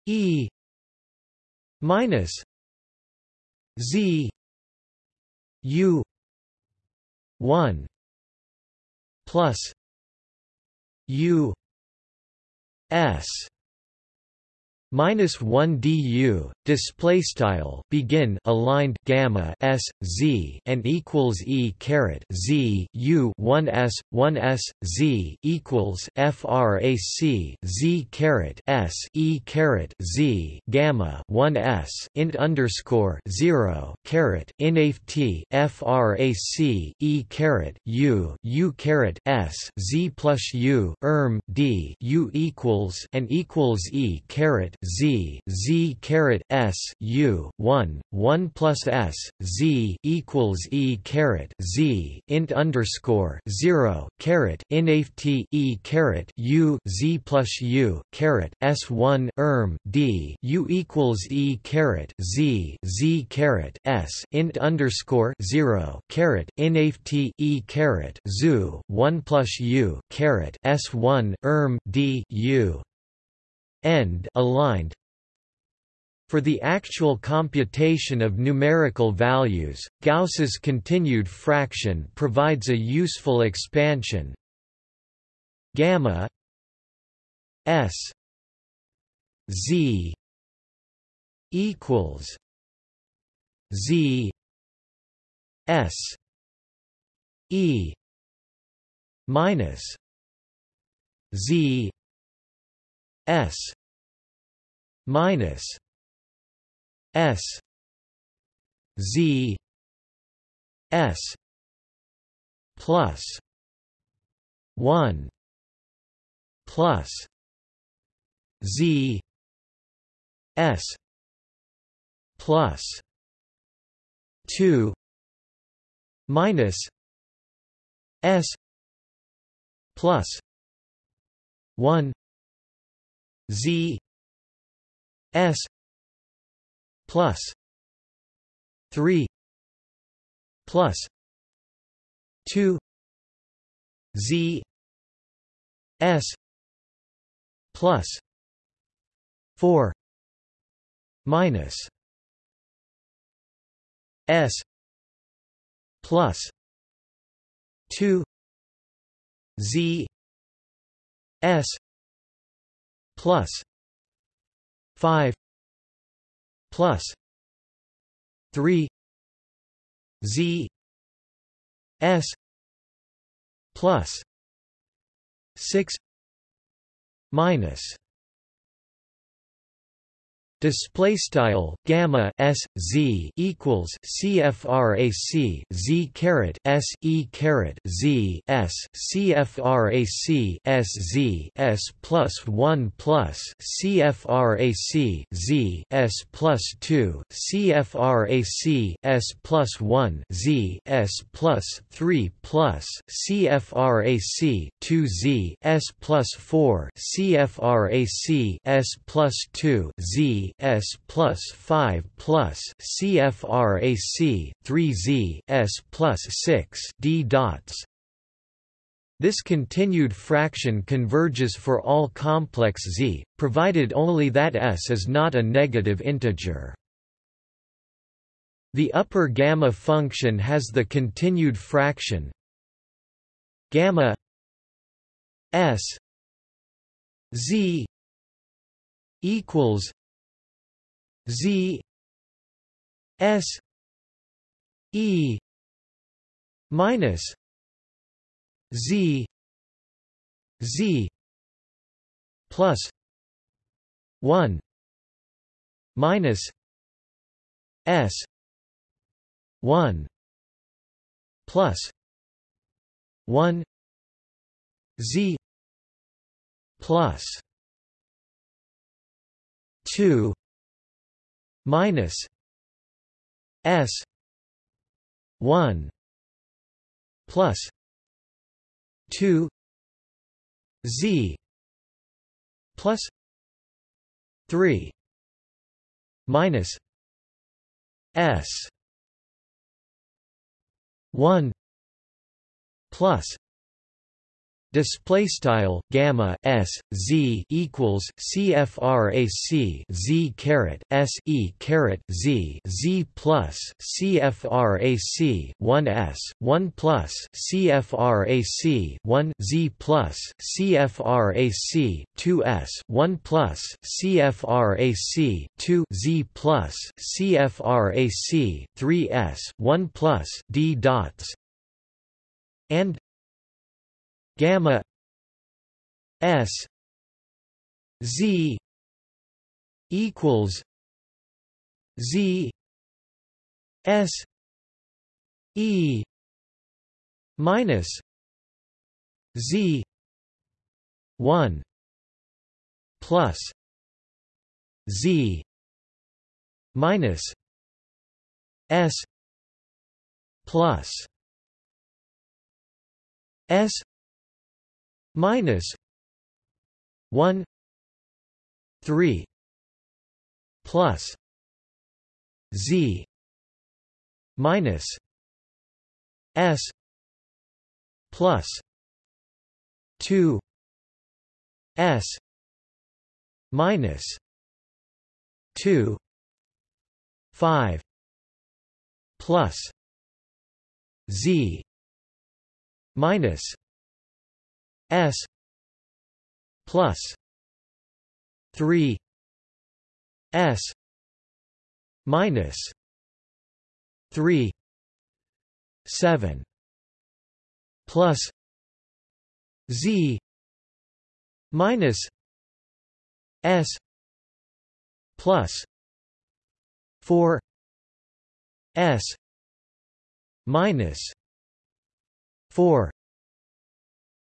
e minus z u 1 plus u s minus 1 du display style begin aligned gamma s z and equals e caret z u 1 s 1 s z equals frac z caret s e caret z gamma 1 s int underscore 0 caret inaft frac e caret u u caret s z plus u erm d u equals and equals e caret z z caret s u 1 1 plus s z equals e caret z int underscore 0 caret inaft e caret u z plus u caret s 1 erm d u equals e caret z z caret s int underscore 0 caret inaft e caret zu 1 plus u caret s 1 erm d u end aligned for the actual computation of numerical values, Gauss's continued fraction provides a useful expansion. Gamma s z equals z s e minus z s minus s z s plus 1 plus z s plus 2 minus s plus 1 z s plus 3 plus 2 z s plus 4 minus s plus 2 z s plus 5 plus 3 z s plus 6 minus Display style gamma s z equals cfrac z caret s e caret z s cfrac s z s plus one plus cfrac z s plus two cfrac s plus one z s plus three plus cfrac two z s plus four cfrac s plus two z S plus 5 plus CFRAC 3Z S plus 6 D dots. This continued fraction converges for all complex Z, provided only that S is not a negative integer. The upper gamma function has the continued fraction gamma s z equals Z S E minus Z Z plus one minus S one plus one Z plus two minus S one plus two Z plus three minus S one plus Display style gamma s z equals cfrac z caret s e caret z z plus cfrac 1 s 1 S one plus cfrac 1 z plus cfrac 2 s 1 plus cfrac 2 z plus cfrac 3 s 1 plus d dots. And gamma s z equals z s e minus z 1 plus z minus s plus s minus 1 3 plus z minus s plus 2 s minus 2 5 plus z minus S plus three S minus three seven plus Z minus S plus four S minus four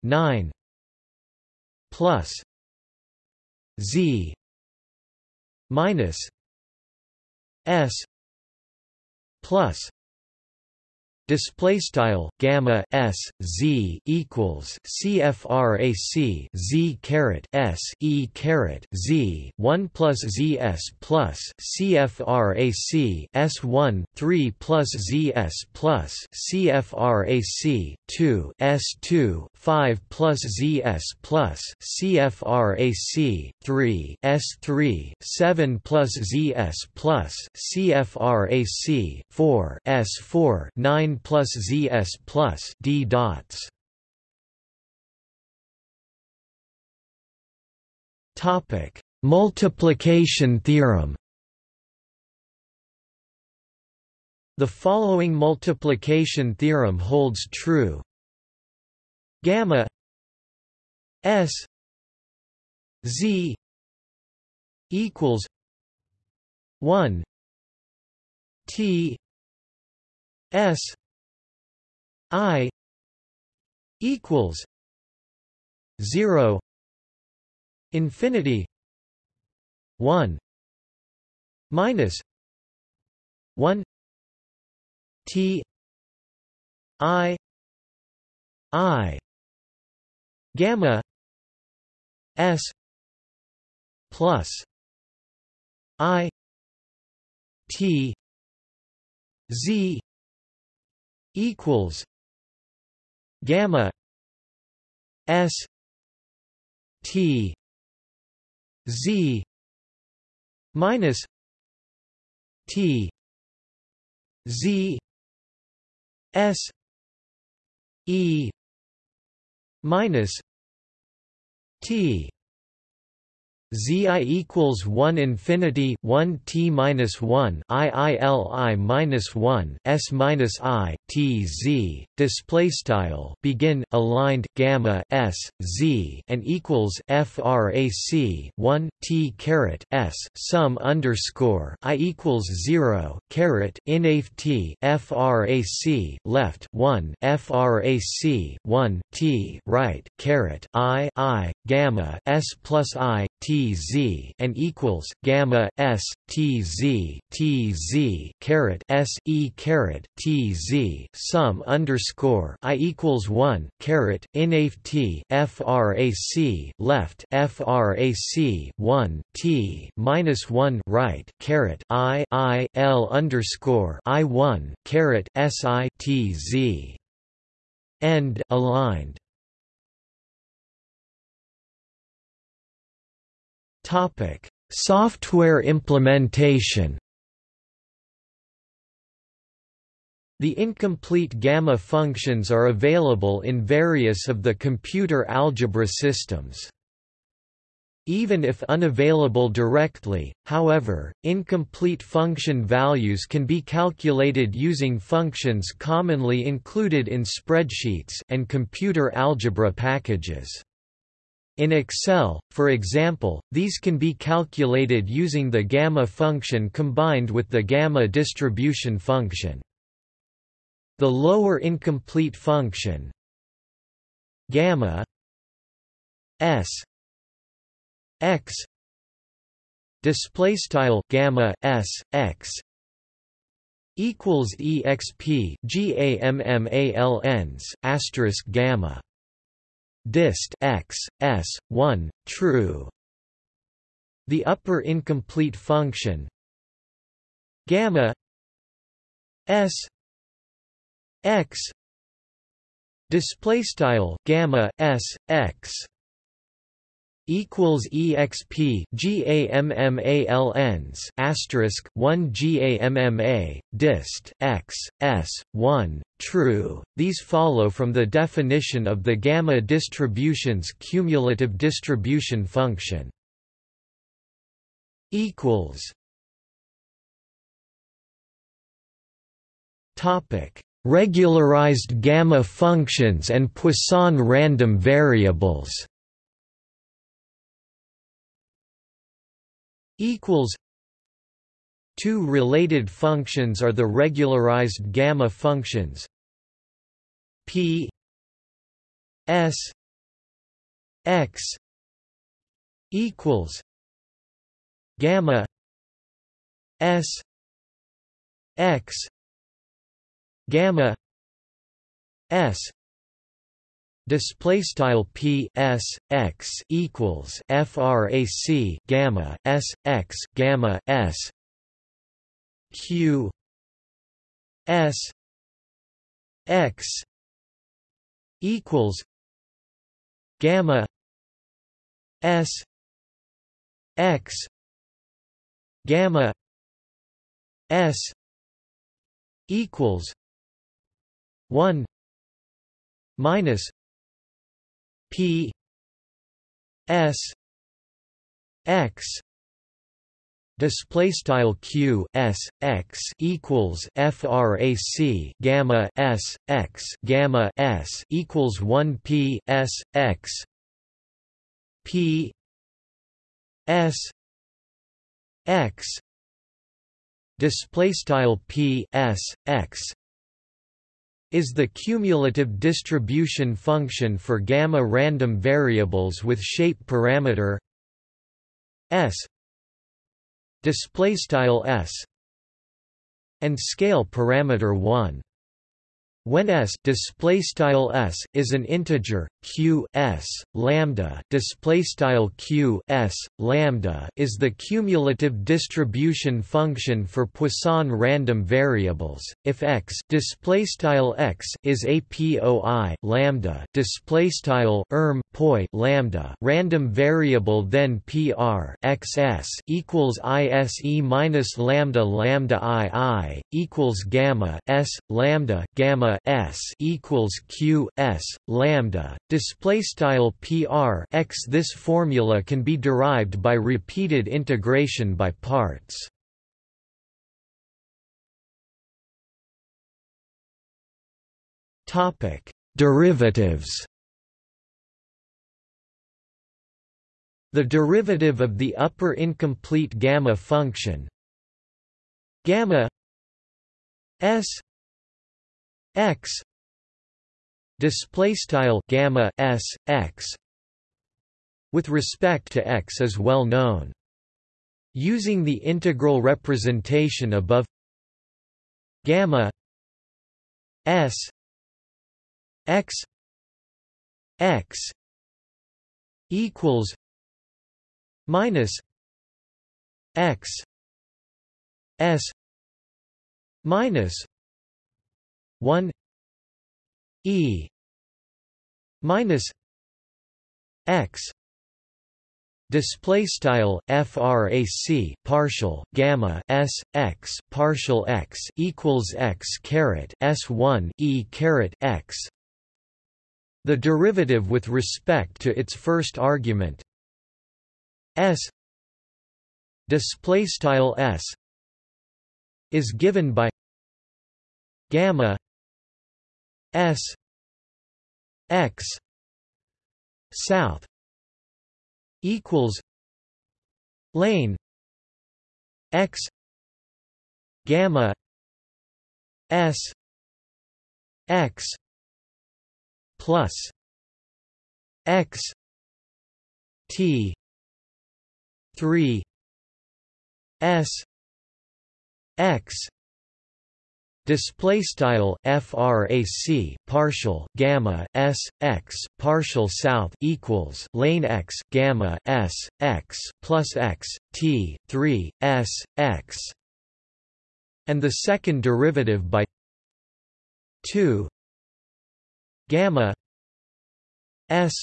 nine plus z minus s plus display style gamma s z equals cfrac z caret s e caret z 1 plus z s plus cfrac s 1 3 plus z s plus cfrac 2 s 2 5 plus z s plus cfrac 3 s 3 7 plus z s plus cfrac 4 s 4 9 plus ZS plus D dots. Topic: Multiplication theorem. The following multiplication theorem holds true. Gamma S Z equals one T S I equals zero infinity one minus one T I I gamma S plus I T Z equals gamma S T Z minus T Z S E minus T Zi equals one infinity one t minus one i i l i minus one s minus i t z. Display style begin aligned gamma s z and equals frac one t caret s sum underscore i equals zero caret inaf t frac left one frac one t right caret i i gamma s plus i t z and equals gamma s t z t z caret s e caret t z sum underscore i equals one caret inaf t frac left frac one t minus one right caret i i l underscore i one caret s i t z. End aligned Software implementation. The incomplete gamma functions are available in various of the computer algebra systems. Even if unavailable directly, however, incomplete function values can be calculated using functions commonly included in spreadsheets and computer algebra packages. In Excel, for example, these can be calculated using the gamma function combined with the gamma distribution function. The lower incomplete function gamma s x display style gamma s x equals exp gammalns asterisk gamma dist x s 1 true. The upper incomplete function gamma s x display style gamma s x equals exp gammalns asterisk 1 gamma dist x s 1 true. These follow from the definition of the gamma distribution's cumulative distribution function. Equals. Topic. Regularized gamma functions and Poisson random variables equals Two related functions are the regularized gamma functions. P s x equals gamma s x gamma s display style p s x equals frac gamma s x gamma s q s x equals gamma s x gamma s equals 1 minus P S X display style q s x equals frac gamma s x gamma s equals 1 p s x p s x display style p s x is the cumulative distribution function for gamma random variables with shape parameter s display style s and scale parameter 1 when s display style s is an integer, q s lambda display style q s lambda is the cumulative distribution function for Poisson random variables. If x display style x is a poi lambda display style erm poi lambda random variable, then pr xs equals ise minus lambda lambda ii equals gamma s lambda gamma s equals q s lambda display style pr x. This formula can be derived by repeated integration by parts. Topic: Derivatives. The derivative of the upper incomplete gamma function gamma s x. Display style gamma s x. With respect to x is well known. Using the integral representation above gamma s x x equals minus x s minus 1 e minus x display style frac partial gamma s x partial x equals x caret s1 e caret x. The derivative with respect to its first argument. S display style s is given by gamma s x south equals lane x gamma s x plus x t 3 s x display style frac partial gamma s x partial south equals lane x gamma s x plus x t 3 s x. And the second derivative by 2 gamma s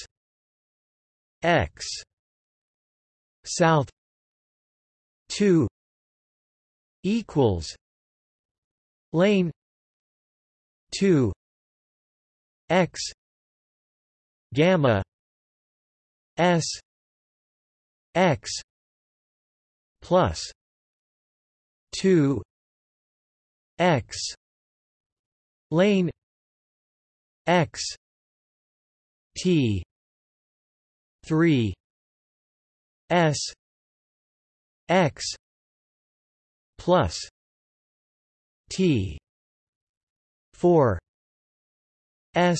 x south 2 equals lane 2 x gamma s x plus 2 x lane x t 3 s x plus T. four. S.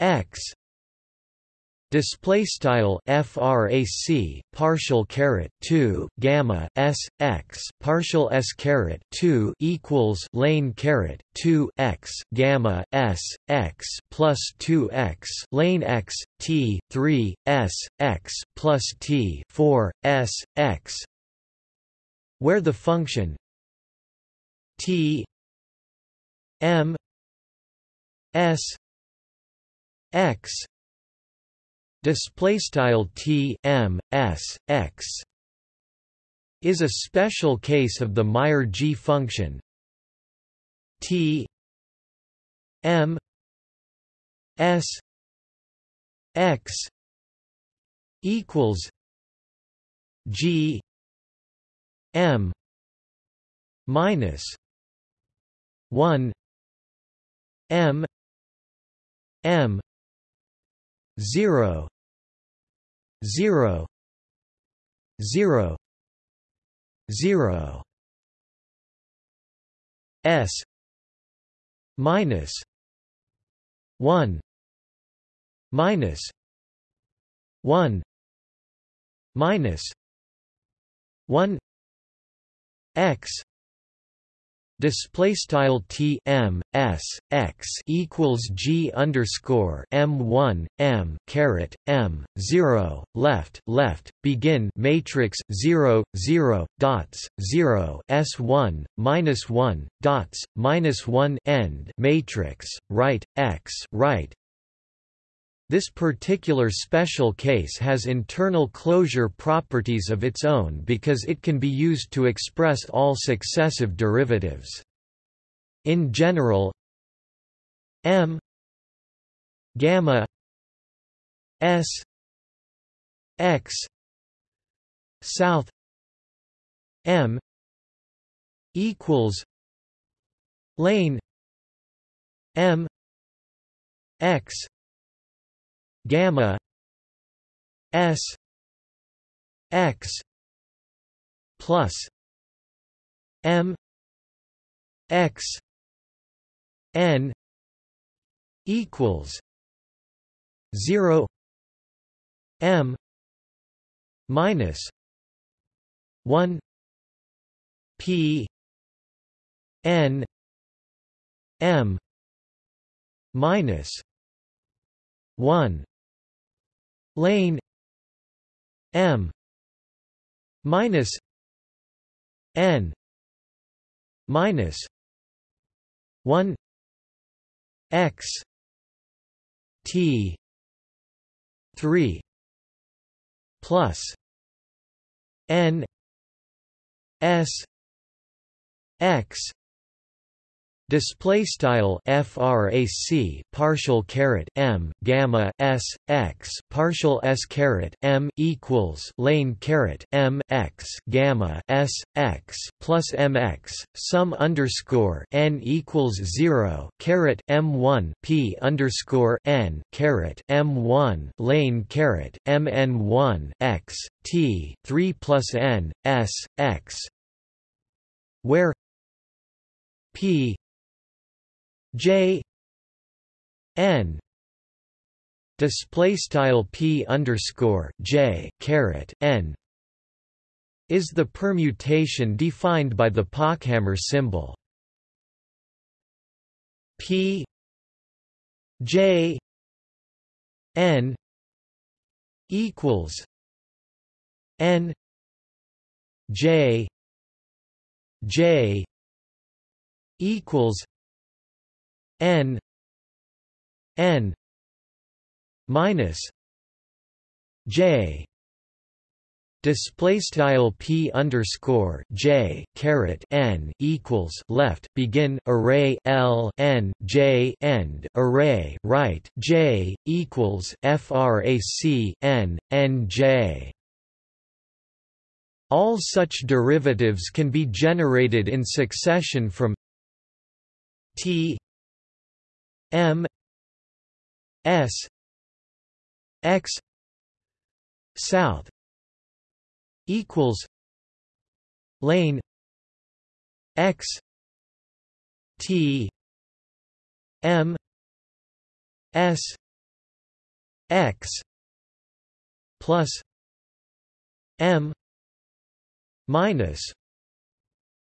X. Display style frac partial caret 2 gamma s x partial s caret 2 equals lane caret 2 x gamma s x plus 2 x lane x t 3 s x plus t 4 s x. Where the function T M S X display style T M S X is a special case of the Meijer G function. T M S X equals G m minus 1 m m 0 0 0 0 s minus 1 minus 1 minus 1 x display style t m s x equals g underscore m one m caret m zero left left begin matrix zero zero dots zero s one minus one dots minus one end matrix right x right this particular special case has internal closure properties of its own because it can be used to express all successive derivatives. In general, m gamma s x south m equals lane m x gamma s x plus m x n equals 0 m minus 1 p n m minus 1 lane m minus n minus 1 x t 3 plus n s x Display style frac partial caret m gamma s x partial s caret m equals lane caret m x gamma s x plus mx sum underscore n equals zero caret m one p underscore n caret m one lane caret m n one x t three plus n s x where p J N display style P underscore J caret N is the permutation defined by the Pochhammer symbol. P J N equals N J J equals n n minus j. Display style p underscore j caret n equals left begin array l n j end array right j equals frac n n j. All such derivatives can be generated in succession from t M S X South equals lane X T M S X plus M minus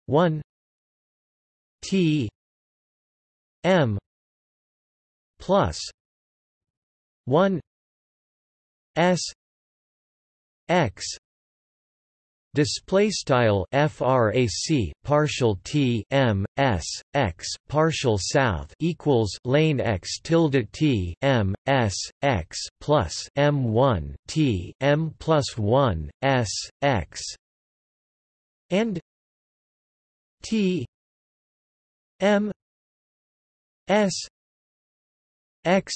one T M plus 1 s x display style frac partial t m s x partial south equals lane x tilde t m s x plus m 1 t m plus 1 s x and t m s x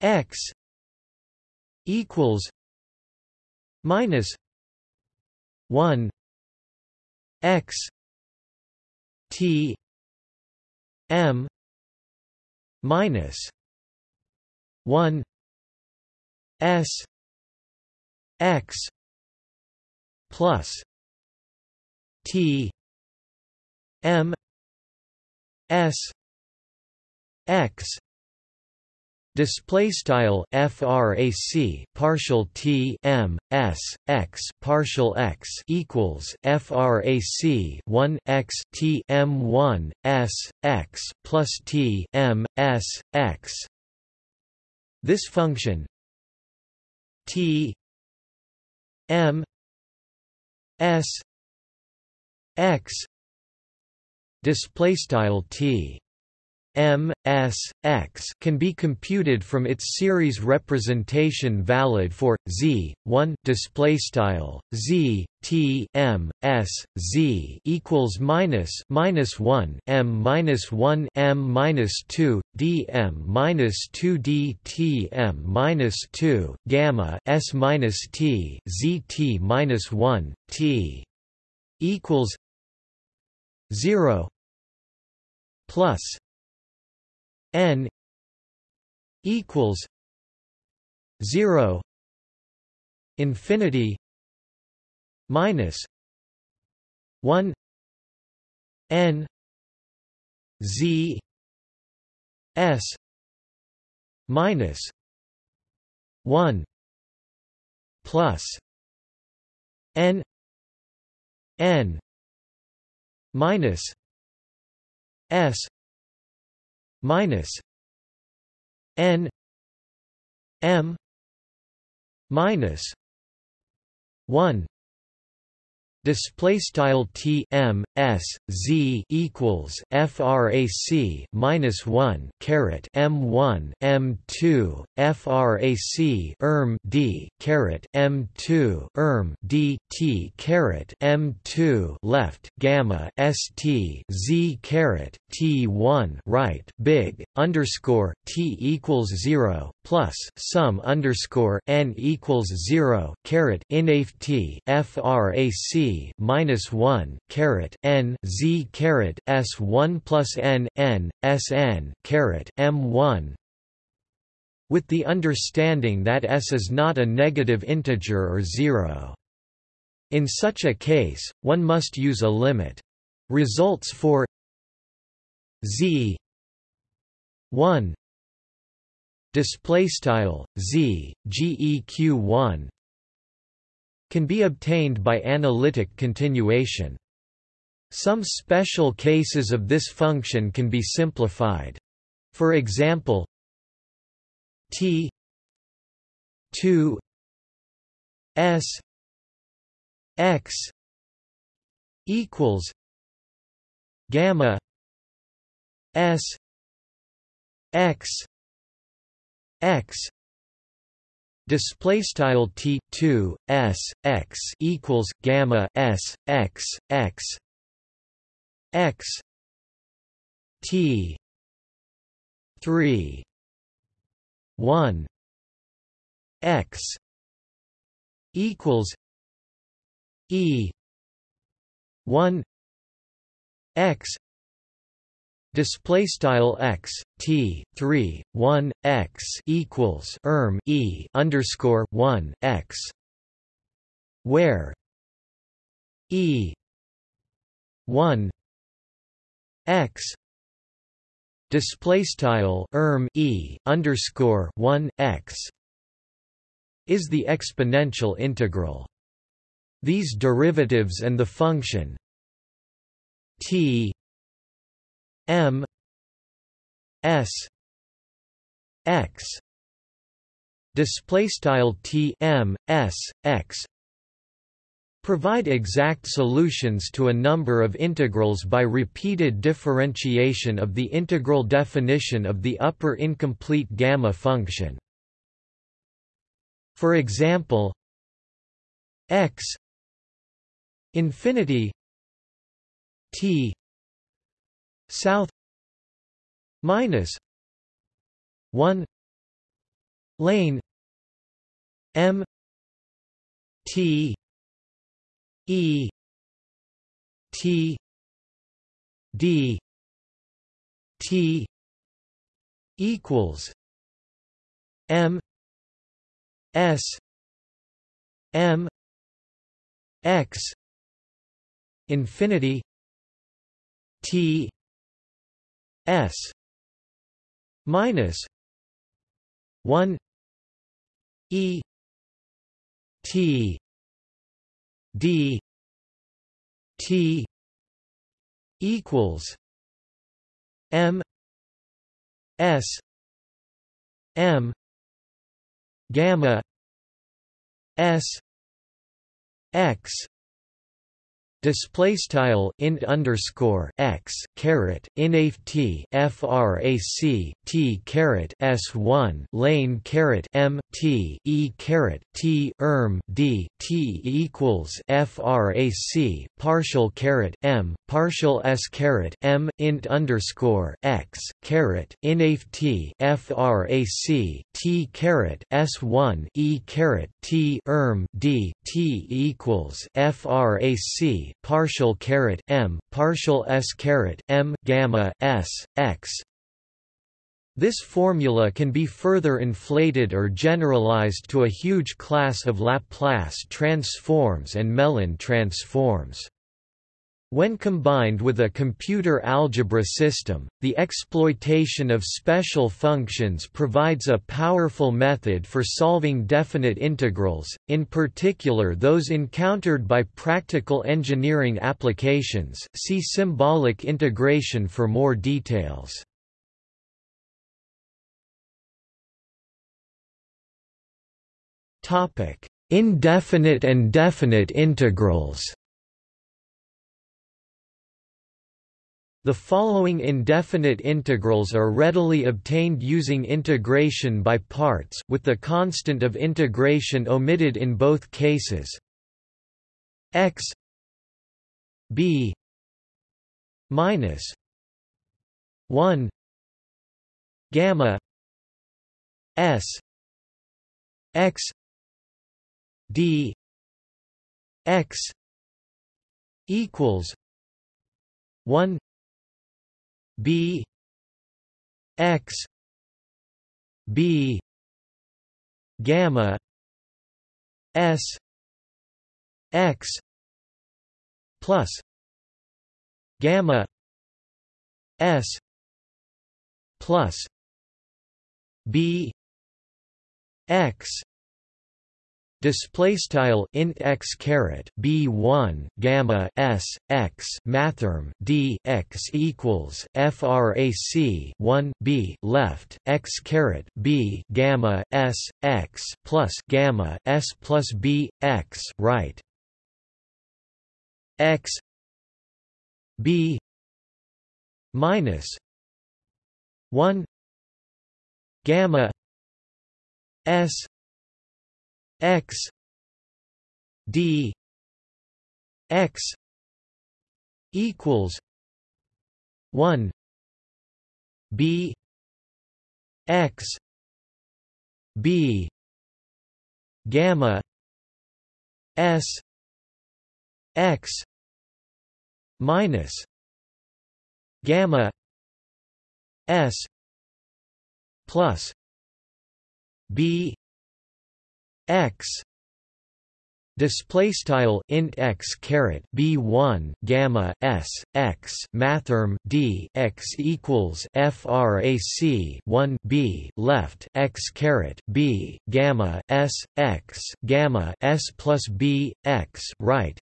x equals minus 1 x t m minus 1 s x plus t m s x Display style frac partial t m s x partial x equals frac 1 x t m 1 s x plus t m s x. This function t m s x display style t M, S, X can be computed from its series representation valid for Z, 1 display style Z, T, M, S, Z equals minus minus 1 M minus 1 M minus 2 D M minus 2 D T M minus 2 gamma S minus T Z T minus 1 T equals 0 plus n equals 0 infinity minus 1 n z s minus 1 plus n n minus s minus n m minus 1 Display style T M S Z equals FRAC minus one caret M one M two FRAC erm D caret M two erm D T caret M two left gamma ST Z caret T one right big underscore T equals zero plus sum underscore N equals zero caret inaf T FRAC minus one caret n z caret s one plus n n s n caret m one with the understanding that s is not a negative integer or zero. In such a case, one must use a limit. Results for z 1 display style z geq 1 can be obtained by analytic continuation. Some special cases of this function can be simplified. For example, t 2 s x equals gamma s x x display style t 2 s x equals gamma s x x x t 3 1 x equals e 1 x display style x t 3 1 x equals erm e underscore 1 x where e 1 x display style erm e underscore 1 x is the exponential integral. These derivatives and the function t M S X display style T M S X provide exact solutions to a number of integrals by repeated differentiation of the integral definition of the upper incomplete gamma function. For example, x infinity t south minus 1 lane m t e T D T equals M S M X infinity T S minus one E T D T equals M S M gamma S X Display style int underscore x caret inaf t frac t caret s one lane caret m t e caret t erm d t equals frac partial caret m partial s caret m int underscore x caret inaf t frac t caret s one e caret t erm d t equals frac partial caret m partial s caret m gamma s x this formula can be further inflated or generalized to a huge class of Laplace transforms and Mellin transforms. When combined with a computer algebra system, the exploitation of special functions provides a powerful method for solving definite integrals, in particular those encountered by practical engineering applications see symbolic integration for more details. Indefinite and definite integrals The following indefinite integrals are readily obtained using integration by parts with the constant of integration omitted in both cases. x b minus 1 gamma s x d x equals 1 B X B gamma S X plus gamma S plus B X Display style int x caret b one gamma s x mathrm d x equals frac one b left x caret b gamma s x plus gamma s plus b x right. X b minus one gamma s x d x equals 1 b x b gamma s x minus gamma s plus b x. Display style int x caret b1 gamma s x mathrm d x equals frac 1 b left x caret b gamma s x gamma s plus b x right.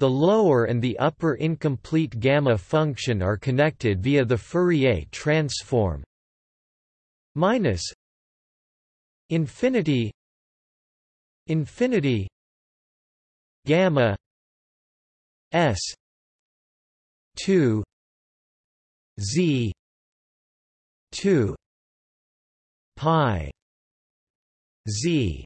The lower and the upper incomplete gamma function are connected via the Fourier transform. Minus infinity infinity gamma s 2 z 2 pi z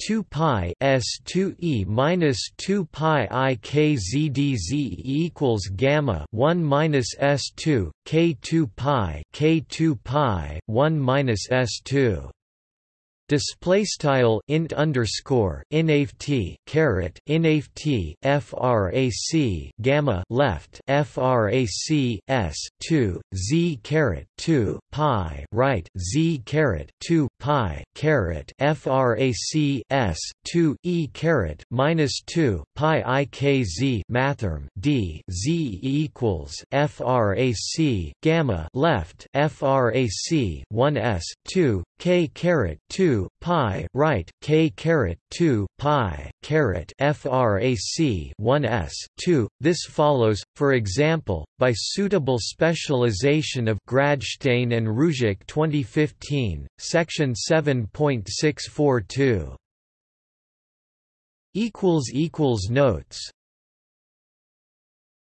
2 pi s 2 e minus 2 pi i k z d z equals gamma 1 minus s 2 k 2 pi k 2 pi 1 minus s 2 display style int underscore inft caret inft frac gamma left frac s 2 z caret 2 pi right z caret 2 pi caret frac s 2 e caret minus 2 pi ikz mathrm d z equals frac gamma left frac 1 s 2 k caret 2 pi right k caret 2 pi caret frac 1 s 2 this follows for example by suitable specialization of Gradshteyn and Ryzhik 2015 section 7.642 equals equals notes